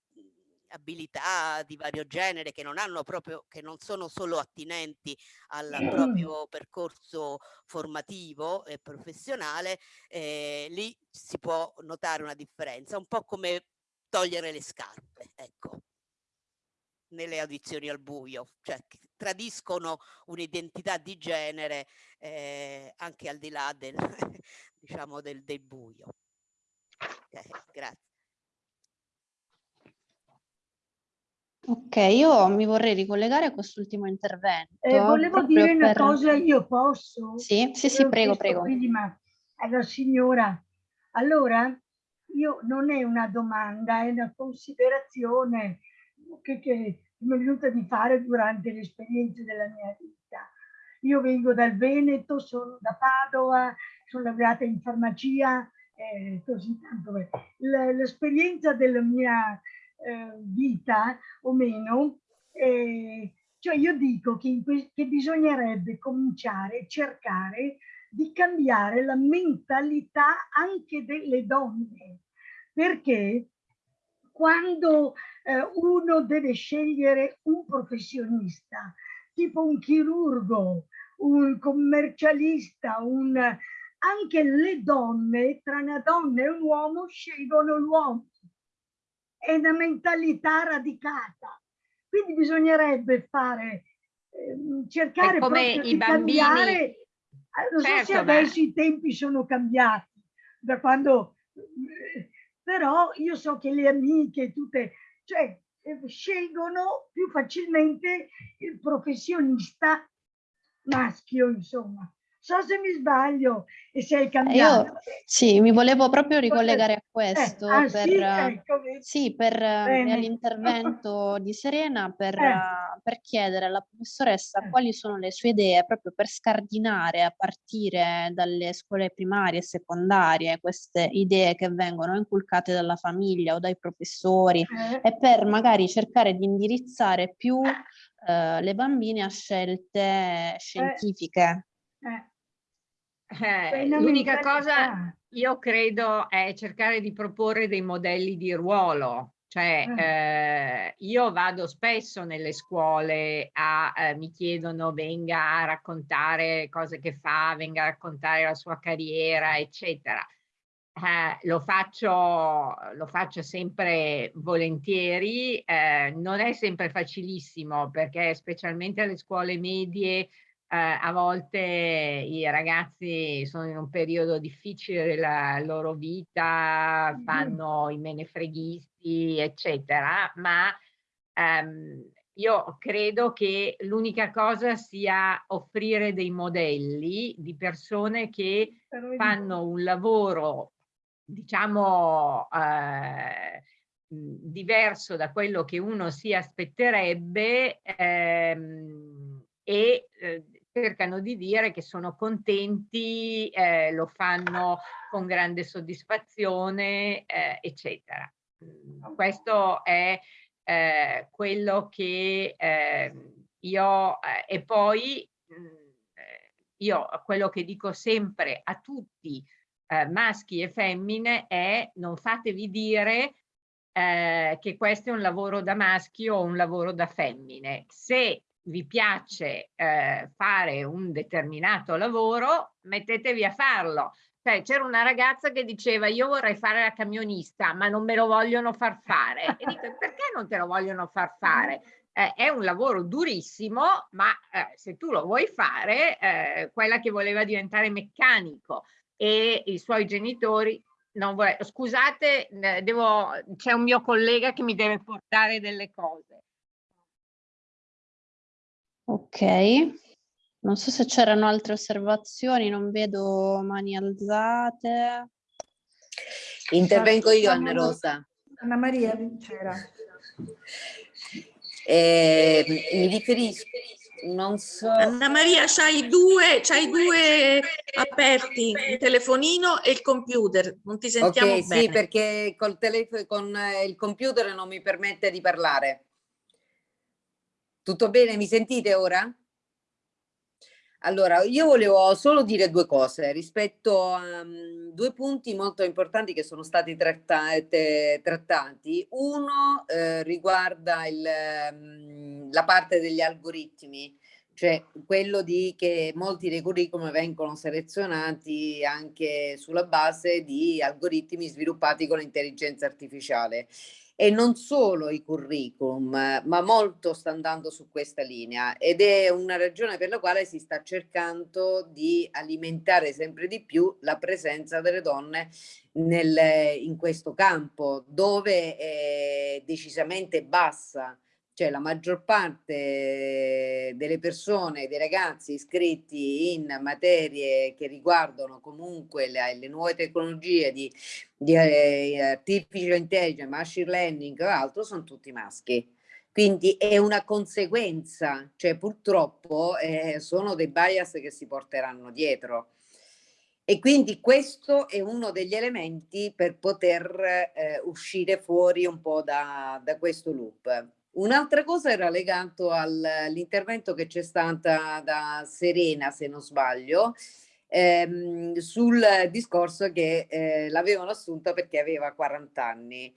G: abilità di vario genere che non hanno proprio, che non sono solo attinenti al proprio percorso formativo e professionale, eh, lì si può notare una differenza, un po' come togliere le scarpe, ecco, nelle audizioni al buio, cioè tradiscono un'identità di genere eh, anche al di là del, diciamo, del, del buio. Okay, grazie.
C: Ok, io mi vorrei ricollegare a quest'ultimo intervento.
D: Eh, volevo dire una per... cosa, io posso?
C: Sì, sì, sì, prego, prego.
D: Prima alla signora. Allora, io non è una domanda, è una considerazione che, che mi è venuta di fare durante l'esperienza della mia vita. Io vengo dal Veneto, sono da Padova, sono laureata in farmacia, eh, così tanto. L'esperienza della mia eh, vita o meno, eh, cioè io dico che, che bisognerebbe cominciare a cercare di cambiare la mentalità anche delle donne, perché quando eh, uno deve scegliere un professionista, tipo un chirurgo, un commercialista, un, anche le donne, tra una donna e un uomo, scelgono l'uomo è una mentalità radicata. Quindi bisognerebbe fare, eh, cercare
B: come
D: di bambini... cambiare. Eh, non certo, so se adesso ma... i tempi sono cambiati, da quando... Però io so che le amiche, tutte, cioè, eh, scelgono più facilmente il professionista maschio, insomma so se mi sbaglio e se hai cambiato. Io,
C: sì, mi volevo proprio ricollegare a questo, eh, ah, per, sì, ecco, sì, per l'intervento di Serena, per, eh. per, chiedere alla professoressa eh. quali sono le sue idee proprio per scardinare a partire dalle scuole primarie e secondarie queste idee che vengono inculcate dalla famiglia o dai professori eh. e per magari cercare di indirizzare più eh, le bambine a scelte scientifiche.
B: Eh. Eh, l'unica cosa io credo è cercare di proporre dei modelli di ruolo, cioè ah. eh, io vado spesso nelle scuole a, eh, mi chiedono venga a raccontare cose che fa, venga a raccontare la sua carriera, eccetera. Eh, lo, faccio, lo faccio sempre volentieri, eh, non è sempre facilissimo perché specialmente alle scuole medie a volte i ragazzi sono in un periodo difficile della loro vita, mm-hmm. fanno i menefreghisti, eccetera, ma ehm, io credo che l'unica cosa sia offrire dei modelli di persone che fanno un lavoro, diciamo, eh, diverso da quello che uno si aspetterebbe ehm, e eh, cercano di dire che sono contenti, eh, lo fanno con grande soddisfazione, eh, eccetera. Questo è eh, quello che ehm, io eh, e poi eh, io quello che dico sempre a tutti eh, maschi e femmine è non fatevi dire che questo è un lavoro da maschi o un lavoro da femmine. Se vi piace eh, fare un determinato lavoro, mettetevi a farlo. Cioè, c'era una ragazza che diceva io vorrei fare la camionista, ma non me lo vogliono far fare. E dico, perché non te lo vogliono far fare? Eh, è un lavoro durissimo, ma eh, se tu lo vuoi fare, eh, quella che voleva diventare meccanico e i suoi genitori non vorrei, scusate, c'è un mio collega che mi deve portare delle cose.
C: Ok. Non so se c'erano altre osservazioni, non vedo mani alzate.
I: Intervengo io, Anna Rosa.
A: Anna Maria c'era.
I: Eh, mi riferisco, non so...
E: Anna Maria, c'hai due, c'hai due aperti, il telefonino e il computer, non ti sentiamo
I: okay,
E: bene.
I: Sì, perché col telefono, con il computer non mi permette di parlare. Tutto bene? Mi sentite ora? Allora, io volevo solo dire due cose rispetto a um, due punti molto importanti che sono stati trattate, trattati. Uno eh, riguarda il, um, la parte degli algoritmi, cioè quello di che molti dei curriculum vengono selezionati anche sulla base di algoritmi sviluppati con l'intelligenza artificiale e non solo i curriculum, ma molto sta andando su questa linea ed è una ragione per la quale si sta cercando di alimentare sempre di più la presenza delle donne nel, in questo campo dove è decisamente bassa cioè la maggior parte delle persone, dei ragazzi iscritti in materie che riguardano comunque le, le nuove tecnologie di, di eh, artificial intelligence, machine learning o altro, sono tutti maschi. Quindi è una conseguenza, cioè purtroppo eh, sono dei bias che si porteranno dietro. E quindi questo è uno degli elementi per poter eh, uscire fuori un po' da, da questo loop. Un'altra cosa era legato all'intervento che c'è stata da Serena, se non sbaglio, ehm, sul discorso che eh, l'avevano assunta perché aveva 40 anni.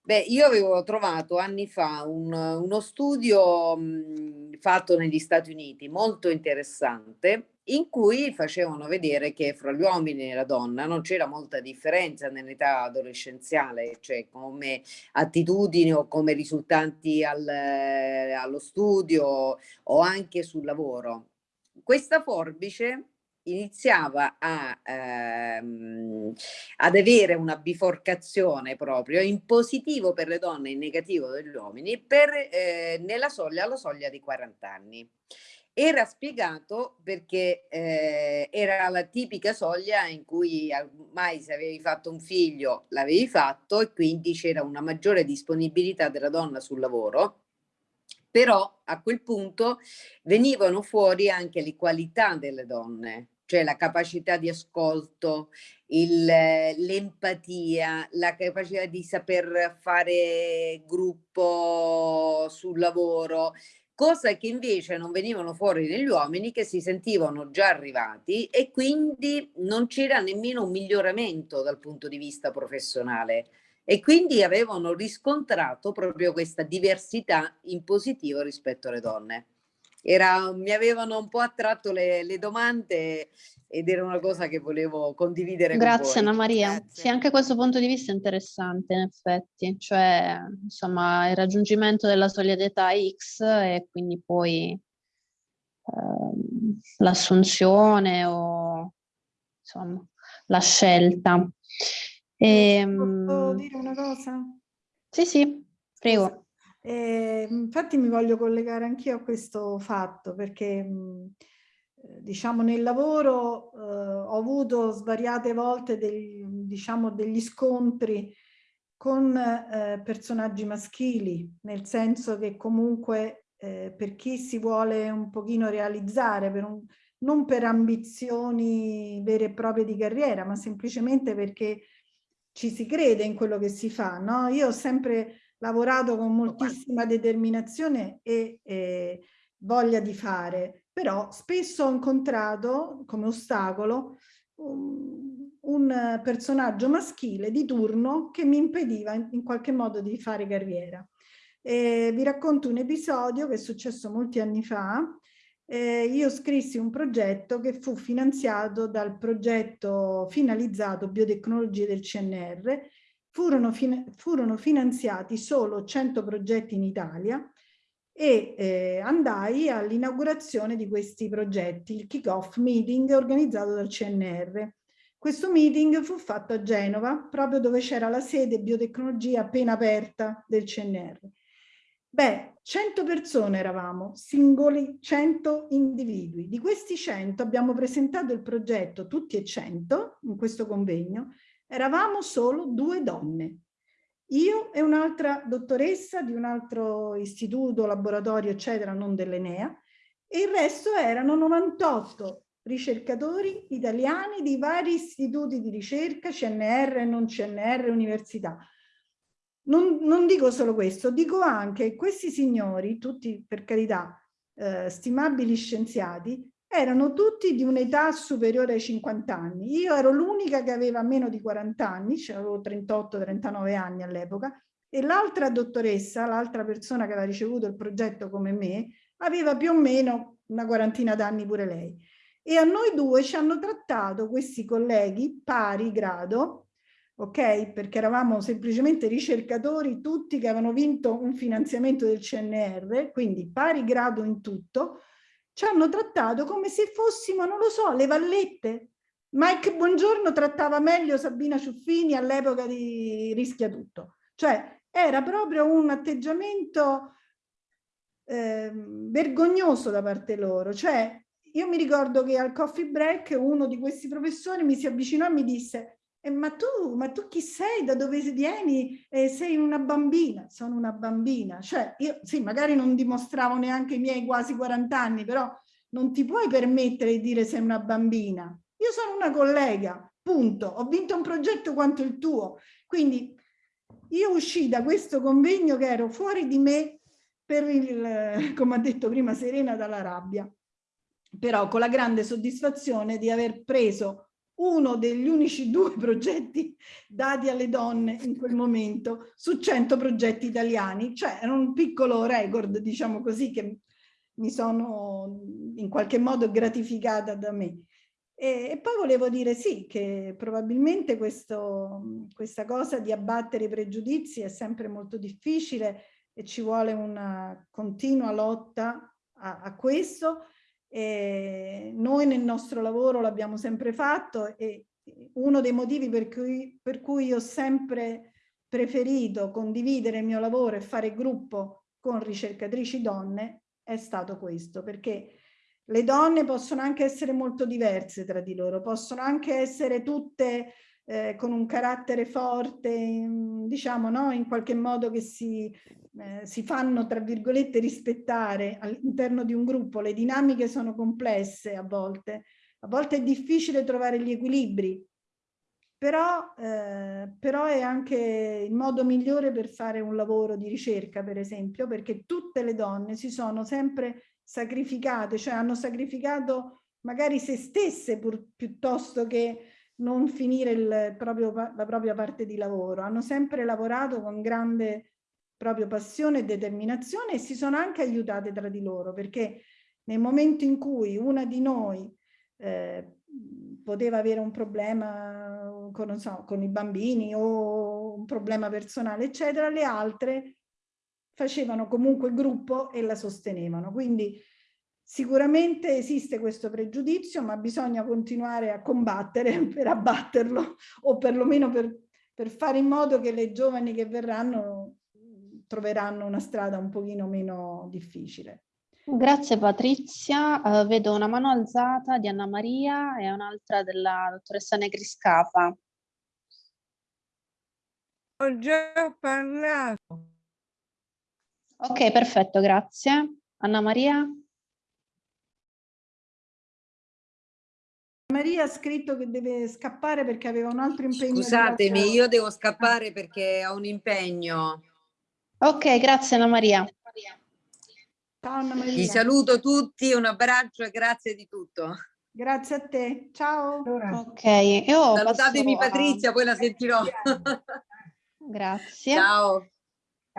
I: Beh, io avevo trovato anni fa un, uno studio mh, fatto negli Stati Uniti molto interessante in cui facevano vedere che fra gli uomini e la donna non c'era molta differenza nell'età adolescenziale, cioè come attitudini o come risultanti al, allo studio o anche sul lavoro. Questa forbice iniziava a, ehm, ad avere una biforcazione proprio in positivo per le donne e in negativo per gli uomini per, eh, nella soglia, alla soglia di 40 anni. Era spiegato perché eh, era la tipica soglia in cui ormai se avevi fatto un figlio l'avevi fatto e quindi c'era una maggiore disponibilità della donna sul lavoro, però a quel punto venivano fuori anche le qualità delle donne, cioè la capacità di ascolto, l'empatia, la capacità di saper fare gruppo sul lavoro, cosa che invece non venivano fuori negli uomini che si sentivano già arrivati e quindi non c'era nemmeno un miglioramento dal punto di vista professionale e quindi avevano riscontrato proprio questa diversità in positivo rispetto alle donne. Era, mi avevano un po' attratto le, le domande ed era una cosa che volevo condividere
C: Grazie
I: con
C: Anna Maria. Grazie. Sì, anche questo punto di vista è interessante in effetti, cioè insomma il raggiungimento della soglia d'età X e quindi poi ehm, l'assunzione o insomma la scelta.
A: E, ehm, Posso dire una cosa?
C: Sì, sì, prego.
A: E, infatti mi voglio collegare anch'io a questo fatto perché eh, diciamo nel lavoro eh, ho avuto svariate volte dei, diciamo, degli scontri con eh, personaggi maschili, nel senso che comunque eh, per chi si vuole un pochino realizzare, per un, non per ambizioni vere e proprie di carriera, ma semplicemente perché ci si crede in quello che si fa. No? Io ho sempre lavorato con moltissima determinazione e eh, voglia di fare, però spesso ho incontrato come ostacolo un, un personaggio maschile di turno che mi impediva in, in qualche modo di fare carriera. E vi racconto un episodio che è successo molti anni fa. Eh, io scrissi un progetto che fu finanziato dal progetto finalizzato biotecnologie del CNR. Furono, fin furono finanziati solo 100 progetti in Italia e eh, andai all'inaugurazione di questi progetti, il kick-off meeting organizzato dal CNR. Questo meeting fu fatto a Genova, proprio dove c'era la sede biotecnologia appena aperta del CNR. Beh, 100 persone eravamo, singoli 100 individui. Di questi 100 abbiamo presentato il progetto tutti e 100 in questo convegno, eravamo solo due donne. Io e un'altra dottoressa di un altro istituto, laboratorio, eccetera, non dell'Enea, e il resto erano 98 ricercatori italiani di vari istituti di ricerca, CNR, non CNR, università. Non, non, dico solo questo, dico anche che questi signori, tutti per carità eh, stimabili scienziati, erano tutti di un'età superiore ai 50 anni. Io ero l'unica che aveva meno di 40 anni, cioè avevo 38-39 anni all'epoca, e l'altra dottoressa, l'altra persona che aveva ricevuto il progetto come me, aveva più o meno una quarantina d'anni pure lei. E a noi due ci hanno trattato questi colleghi pari grado ok? Perché eravamo semplicemente ricercatori tutti che avevano vinto un finanziamento del CNR, quindi pari grado in tutto, ci hanno trattato come se fossimo, non lo so, le vallette. Mike Buongiorno trattava meglio Sabina Ciuffini all'epoca di Rischia Tutto. Cioè era proprio un atteggiamento eh, vergognoso da parte loro. Cioè io mi ricordo che al coffee break uno di questi professori mi si avvicinò e mi disse eh, ma, tu, ma tu chi sei? Da dove vieni? Eh, sei una bambina. Sono una bambina. Cioè, io sì, magari non dimostravo neanche i miei quasi 40 anni, però non ti puoi permettere di dire sei una bambina. Io sono una collega, punto. Ho vinto un progetto quanto il tuo. Quindi io uscì da questo convegno che ero fuori di me per il, come ha detto prima Serena, dalla rabbia. Però con la grande soddisfazione di aver preso uno degli unici due progetti dati alle donne in quel momento su 100 progetti italiani, cioè era un piccolo record, diciamo così, che mi sono in qualche modo gratificata da me. E, e poi volevo dire sì, che probabilmente questo, questa cosa di abbattere i pregiudizi è sempre molto difficile e ci vuole una continua lotta a, a questo, e noi nel nostro lavoro l'abbiamo sempre fatto e uno dei motivi per cui, per cui ho sempre preferito condividere il mio lavoro e fare gruppo con ricercatrici donne è stato questo, perché le donne possono anche essere molto diverse tra di loro, possono anche essere tutte eh, con un carattere forte, diciamo, no? in qualche modo che si, eh, si fanno, tra virgolette, rispettare all'interno di un gruppo. Le dinamiche sono complesse a volte, a volte è difficile trovare gli equilibri, però, eh, però è anche il modo migliore per fare un lavoro di ricerca, per esempio, perché tutte le donne si sono sempre sacrificate, cioè hanno sacrificato magari se stesse pur, piuttosto che non finire il proprio, la propria parte di lavoro. Hanno sempre lavorato con grande proprio passione e determinazione e si sono anche aiutate tra di loro perché nel momento in cui una di noi eh, poteva avere un problema con, so, con i bambini o un problema personale eccetera, le altre facevano comunque gruppo e la sostenevano. Quindi Sicuramente esiste questo pregiudizio, ma bisogna continuare a combattere per abbatterlo o perlomeno per, per fare in modo che le giovani che verranno troveranno una strada un pochino meno difficile.
C: Grazie Patrizia, uh, vedo una mano alzata di Anna Maria e un'altra della dottoressa Negriscapa.
H: Ho già parlato.
C: Ok, perfetto, grazie. Anna Maria?
A: Maria ha scritto che deve scappare perché aveva un altro impegno.
I: Scusatemi, io devo scappare perché ho un impegno.
C: Ok, grazie Anna Maria.
A: Ciao Anna Maria.
I: Vi saluto tutti, un abbraccio e grazie di tutto.
A: Grazie a te, ciao.
C: Ok, io
I: Salutatemi Patrizia, poi la sentirò.
C: Grazie.
I: Ciao.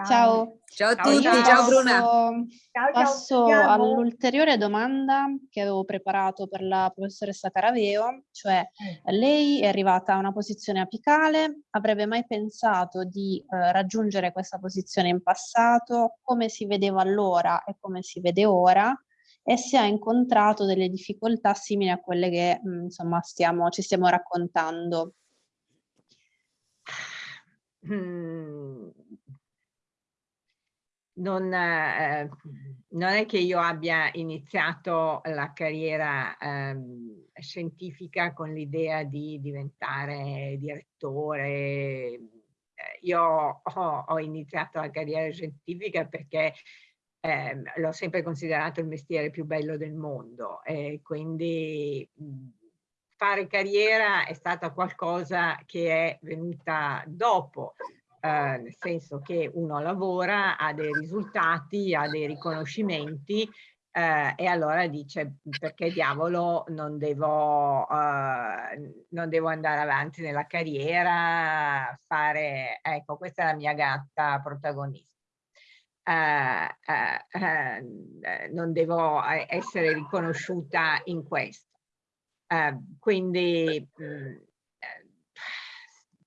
C: Ciao.
I: Ciao a tutti, ciao, ciao Bruna.
C: Ciao, passo all'ulteriore domanda che avevo preparato per la professoressa Caraveo, cioè eh. lei è arrivata a una posizione apicale, avrebbe mai pensato di eh, raggiungere questa posizione in passato, come si vedeva allora e come si vede ora, e se ha incontrato delle difficoltà simili a quelle che mh, insomma stiamo, ci stiamo raccontando.
B: Mm, non, eh, non, è che io abbia iniziato la carriera eh, scientifica con l'idea di diventare direttore. Eh, io ho, ho, iniziato la carriera scientifica perché ehm, l'ho sempre considerato il mestiere più bello del mondo e quindi fare carriera è stata qualcosa che è venuta dopo eh, nel senso che uno lavora, ha dei risultati, ha dei riconoscimenti eh, e allora dice perché diavolo non devo, eh, non devo andare avanti nella carriera, fare, ecco questa è la mia gatta protagonista. Uh, uh, non devo essere riconosciuta in questo. quindi mh, mm,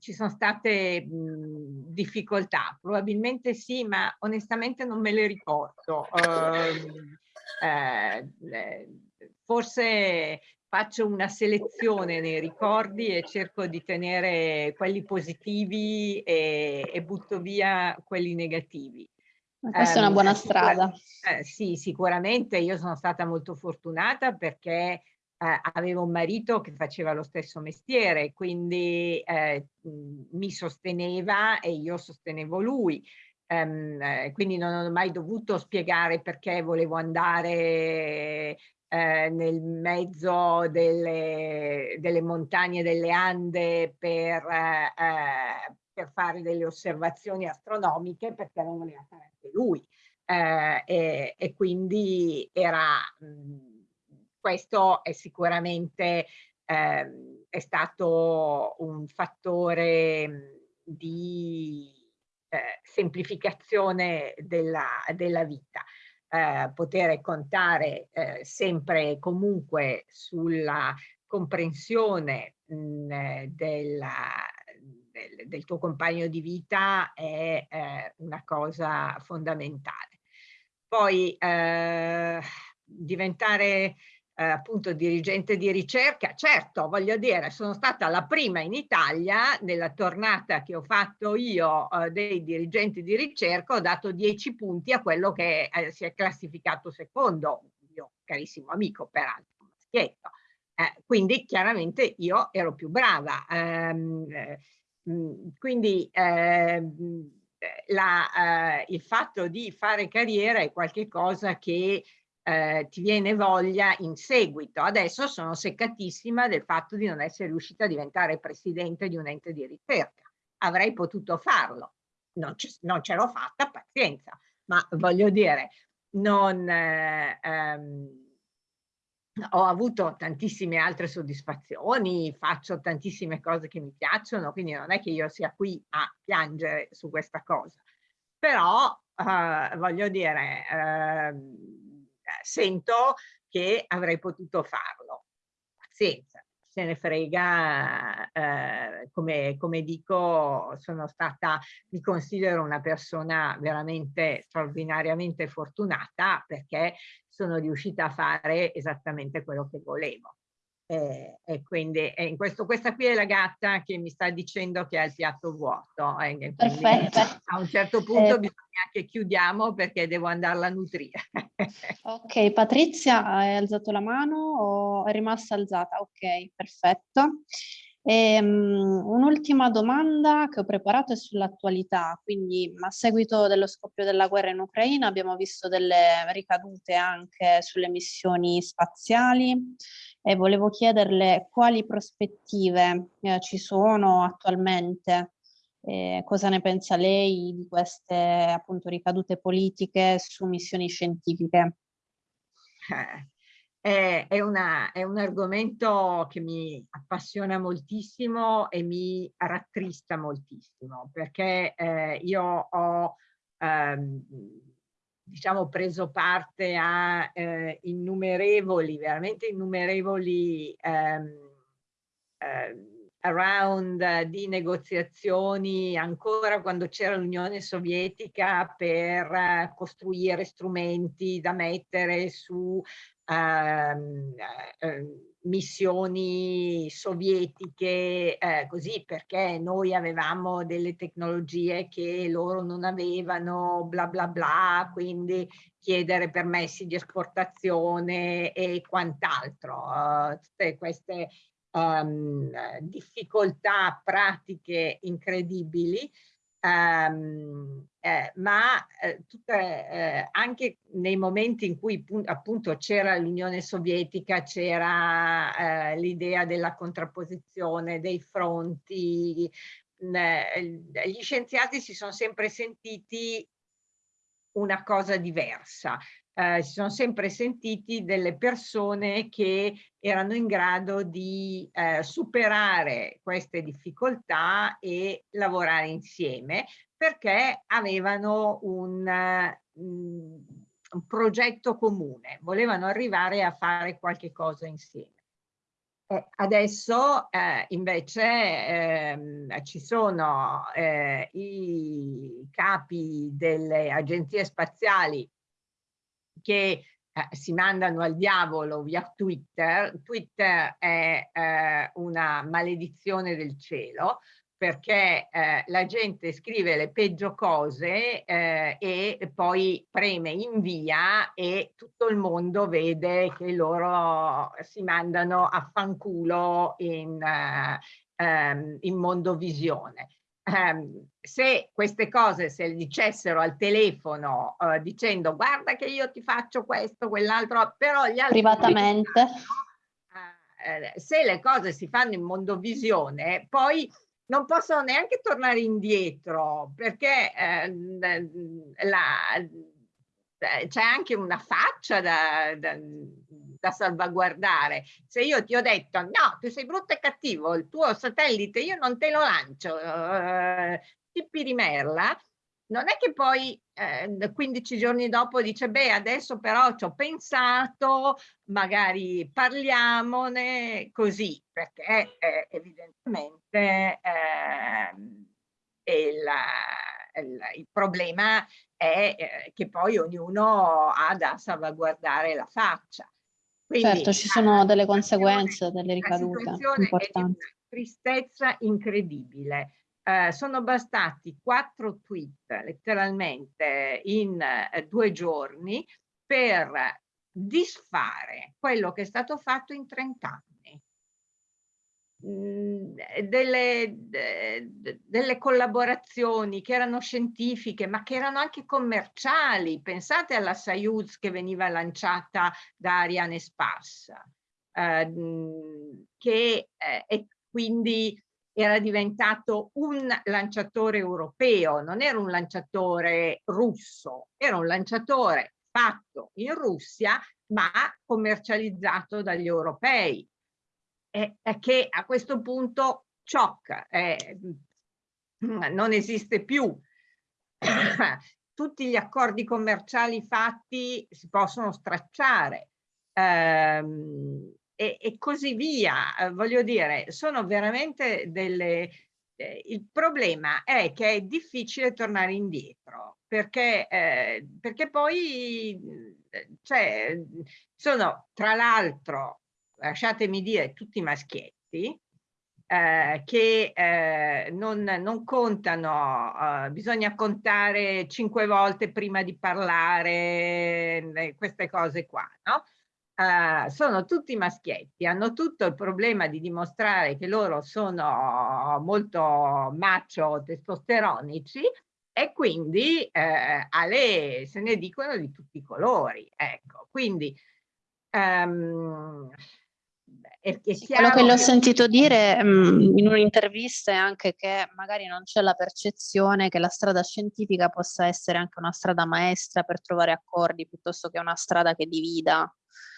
B: ci sono state mh, difficoltà? Probabilmente sì, ma onestamente non me le ricordo. Uh, eh, forse faccio una selezione nei ricordi e cerco di tenere quelli positivi e, e butto via quelli negativi.
C: Questa è una buona strada.
B: Eh, sì, sicuramente io sono stata molto fortunata perché eh, avevo un marito che faceva lo stesso mestiere, quindi eh, mi sosteneva e io sostenevo lui. Um, eh, quindi non ho mai dovuto spiegare perché volevo andare eh, nel mezzo delle, delle, montagne delle Ande per, eh, eh, per, fare delle osservazioni astronomiche perché non voleva fare anche lui. E, e, quindi era... Mh, questo è sicuramente eh, è stato un fattore di eh, semplificazione della, della vita. Eh, poter contare eh, sempre e comunque sulla comprensione mh, della, del, del, tuo compagno di vita è eh, una cosa fondamentale. Poi eh, diventare eh, appunto dirigente di ricerca, certo voglio dire sono stata la prima in Italia nella tornata che ho fatto io eh, dei dirigenti di ricerca ho dato 10 punti a quello che eh, si è classificato secondo, mio carissimo amico peraltro, maschietto. Eh, quindi chiaramente io ero più brava. Ehm, eh, quindi ehm, la, eh, il fatto di fare carriera è qualcosa che eh, ti viene voglia in seguito. Adesso sono seccatissima del fatto di non essere riuscita a diventare presidente di un ente di ricerca. Avrei potuto farlo, non, ce l'ho fatta, pazienza, ma voglio dire, non, eh, ehm, ho avuto tantissime altre soddisfazioni, faccio tantissime cose che mi piacciono, quindi non è che io sia qui a piangere su questa cosa. Però, eh, voglio dire, eh, sento che avrei potuto farlo. Pazienza, se ne frega, eh, come, come dico, sono stata, mi considero una persona veramente straordinariamente fortunata perché sono riuscita a fare esattamente quello che volevo. E, e quindi e in questo, questa qui è la gatta che mi sta dicendo che ha il piatto vuoto. Eh,
C: Perfetto.
B: A un certo punto eh, bisogna che chiudiamo perché devo andarla a nutrire.
C: ok, Patrizia hai alzato la mano o è rimasta alzata? Ok, perfetto. Um, Un'ultima domanda che ho preparato è sull'attualità, quindi a seguito dello scoppio della guerra in Ucraina abbiamo visto delle ricadute anche sulle missioni spaziali e volevo chiederle quali prospettive eh, ci sono attualmente, eh, cosa ne pensa lei di queste appunto ricadute politiche su missioni scientifiche.
B: Eh, è, è, una, è, un argomento che mi appassiona moltissimo e mi rattrista moltissimo perché eh, io ho ehm, diciamo preso parte a eh, innumerevoli, veramente innumerevoli ehm, eh, round di negoziazioni ancora quando c'era l'Unione Sovietica per costruire strumenti da mettere su ehm, eh, missioni sovietiche eh, così perché noi avevamo delle tecnologie che loro non avevano bla bla bla quindi chiedere permessi di esportazione e quant'altro uh, tutte queste um, difficoltà pratiche incredibili Um, eh, ma eh, tutte, eh, anche nei momenti in cui appunto c'era l'Unione Sovietica, c'era eh, l'idea della contrapposizione, dei fronti, gli scienziati si sono sempre sentiti una cosa diversa, eh, si sono sempre sentiti delle persone che erano in grado di eh, superare queste difficoltà e lavorare insieme perché avevano un, mm, un progetto comune, volevano arrivare a fare qualche cosa insieme. Eh, adesso eh, invece ehm, ci sono eh, i capi delle agenzie spaziali che eh, si mandano al diavolo via Twitter. Twitter è eh, una maledizione del cielo perché eh, la gente scrive le peggio cose eh, e poi preme invia e tutto il mondo vede che loro si mandano a fanculo in, uh, um, in mondovisione ehm, se queste cose se le dicessero al telefono eh, dicendo guarda che io ti faccio questo, quell'altro, però gli altri...
C: Privatamente.
B: Eh, se le cose si fanno in mondovisione, poi non possono neanche tornare indietro perché eh, c'è anche una faccia da, da da salvaguardare. Se io ti ho detto no, tu sei brutto e cattivo, il tuo satellite io non te lo lancio, eh, tippi di merla, non è che poi eh, 15 giorni dopo dice beh adesso però ci ho pensato, magari parliamone così, perché eh, evidentemente il, il, il, problema è eh, che poi ognuno ha da salvaguardare la faccia.
C: Quindi, certo, ci sono delle conseguenze, delle ricadute importanti.
B: tristezza incredibile. Eh, sono bastati quattro tweet letteralmente in eh, due giorni per disfare quello che è stato fatto in 30 anni. Mhmm, delle, delle collaborazioni che erano scientifiche ma che erano anche commerciali. Pensate alla Soyuz che veniva lanciata da Ariane Spas, eh, che eh, quindi era diventato un lanciatore europeo, non era un lanciatore russo, era un lanciatore fatto in Russia ma commercializzato dagli europei è, che a questo punto ciocca, eh, non esiste più. Tutti gli accordi commerciali fatti si possono stracciare ehm, e, e, così via. Eh, voglio dire, sono veramente delle... Eh, il problema è che è difficile tornare indietro perché, eh, perché poi cioè, sono tra l'altro lasciatemi dire, tutti maschietti, eh, che eh, non, non, contano, eh, bisogna contare cinque volte prima di parlare, eh, queste cose qua, no? Uh, sono tutti maschietti, hanno tutto il problema di dimostrare che loro sono molto macho testosteronici e quindi eh, alle, se ne dicono di tutti i colori. Ecco, quindi um,
C: è, è quello che ho sentito dire um, in un'intervista è anche che magari non c'è la percezione che la strada scientifica possa essere anche una strada maestra per trovare accordi piuttosto che una strada che divida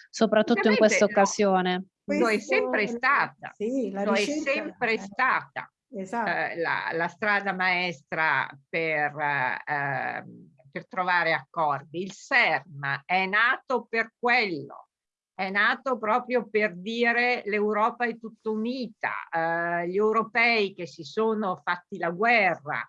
C: soprattutto in questa occasione.
B: Lo è sempre stata,
A: sì,
B: lo è sempre stata
A: esatto.
B: eh, la, la, strada maestra per, eh, per trovare accordi. Il CERM è nato per quello, è nato proprio per dire l'Europa è tutta unita, eh, gli europei che si sono fatti la guerra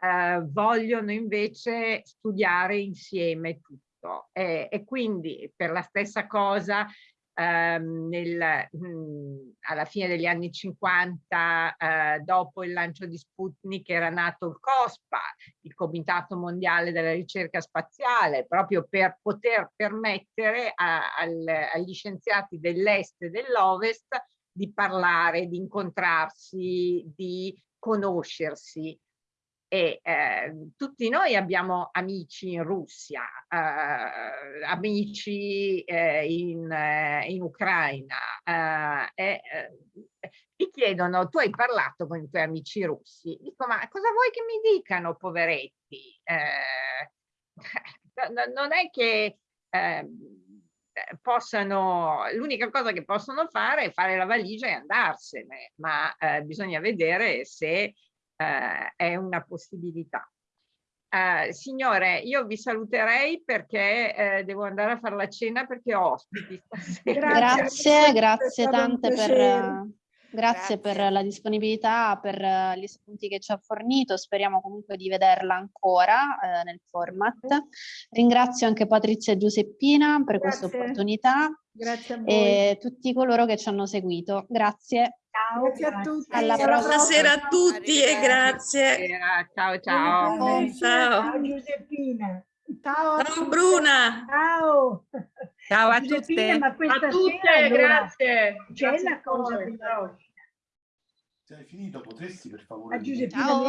B: eh, vogliono invece studiare insieme tutto tutto. E, e quindi per la stessa cosa ehm, nel, mh, alla fine degli anni 50 eh, dopo il lancio di Sputnik era nato il COSPA, il Comitato Mondiale della Ricerca Spaziale, proprio per poter permettere a, al, agli scienziati dell'est e dell'ovest di parlare, di incontrarsi, di conoscersi e eh, tutti noi abbiamo amici in Russia, eh, amici eh, in, eh, in, Ucraina eh, e eh, ti chiedono, tu hai parlato con i tuoi amici russi, dico ma cosa vuoi che mi dicano poveretti? non è che possano, l'unica cosa che possono fare è fare la valigia e andarsene, ma bisogna vedere se eh, è una possibilità. Eh, signore, io vi saluterei perché eh, devo andare a fare la cena perché ho ospiti
C: stasera. Grazie, grazie tante per, Grazie, per la disponibilità, per gli spunti che ci ha fornito, speriamo comunque di vederla ancora eh, nel format. Ringrazio anche Patrizia Giuseppina per questa opportunità
A: Grazie a voi.
C: e tutti coloro che ci hanno seguito. Grazie.
A: Ciao, grazie a tutti.
C: Alla
E: prossima. Buonasera a tutti e grazie.
B: Ciao ciao.
D: Ciao, ciao Giuseppina.
A: Ciao,
E: ciao Bruna.
D: Ciao.
B: Ciao a tutte.
D: Ma questa
F: a tutte,
D: sera,
F: grazie.
D: C'è una cosa
F: voi,
D: che
J: Se hai finito potresti per favore...
D: A Giuseppina
C: Ciao.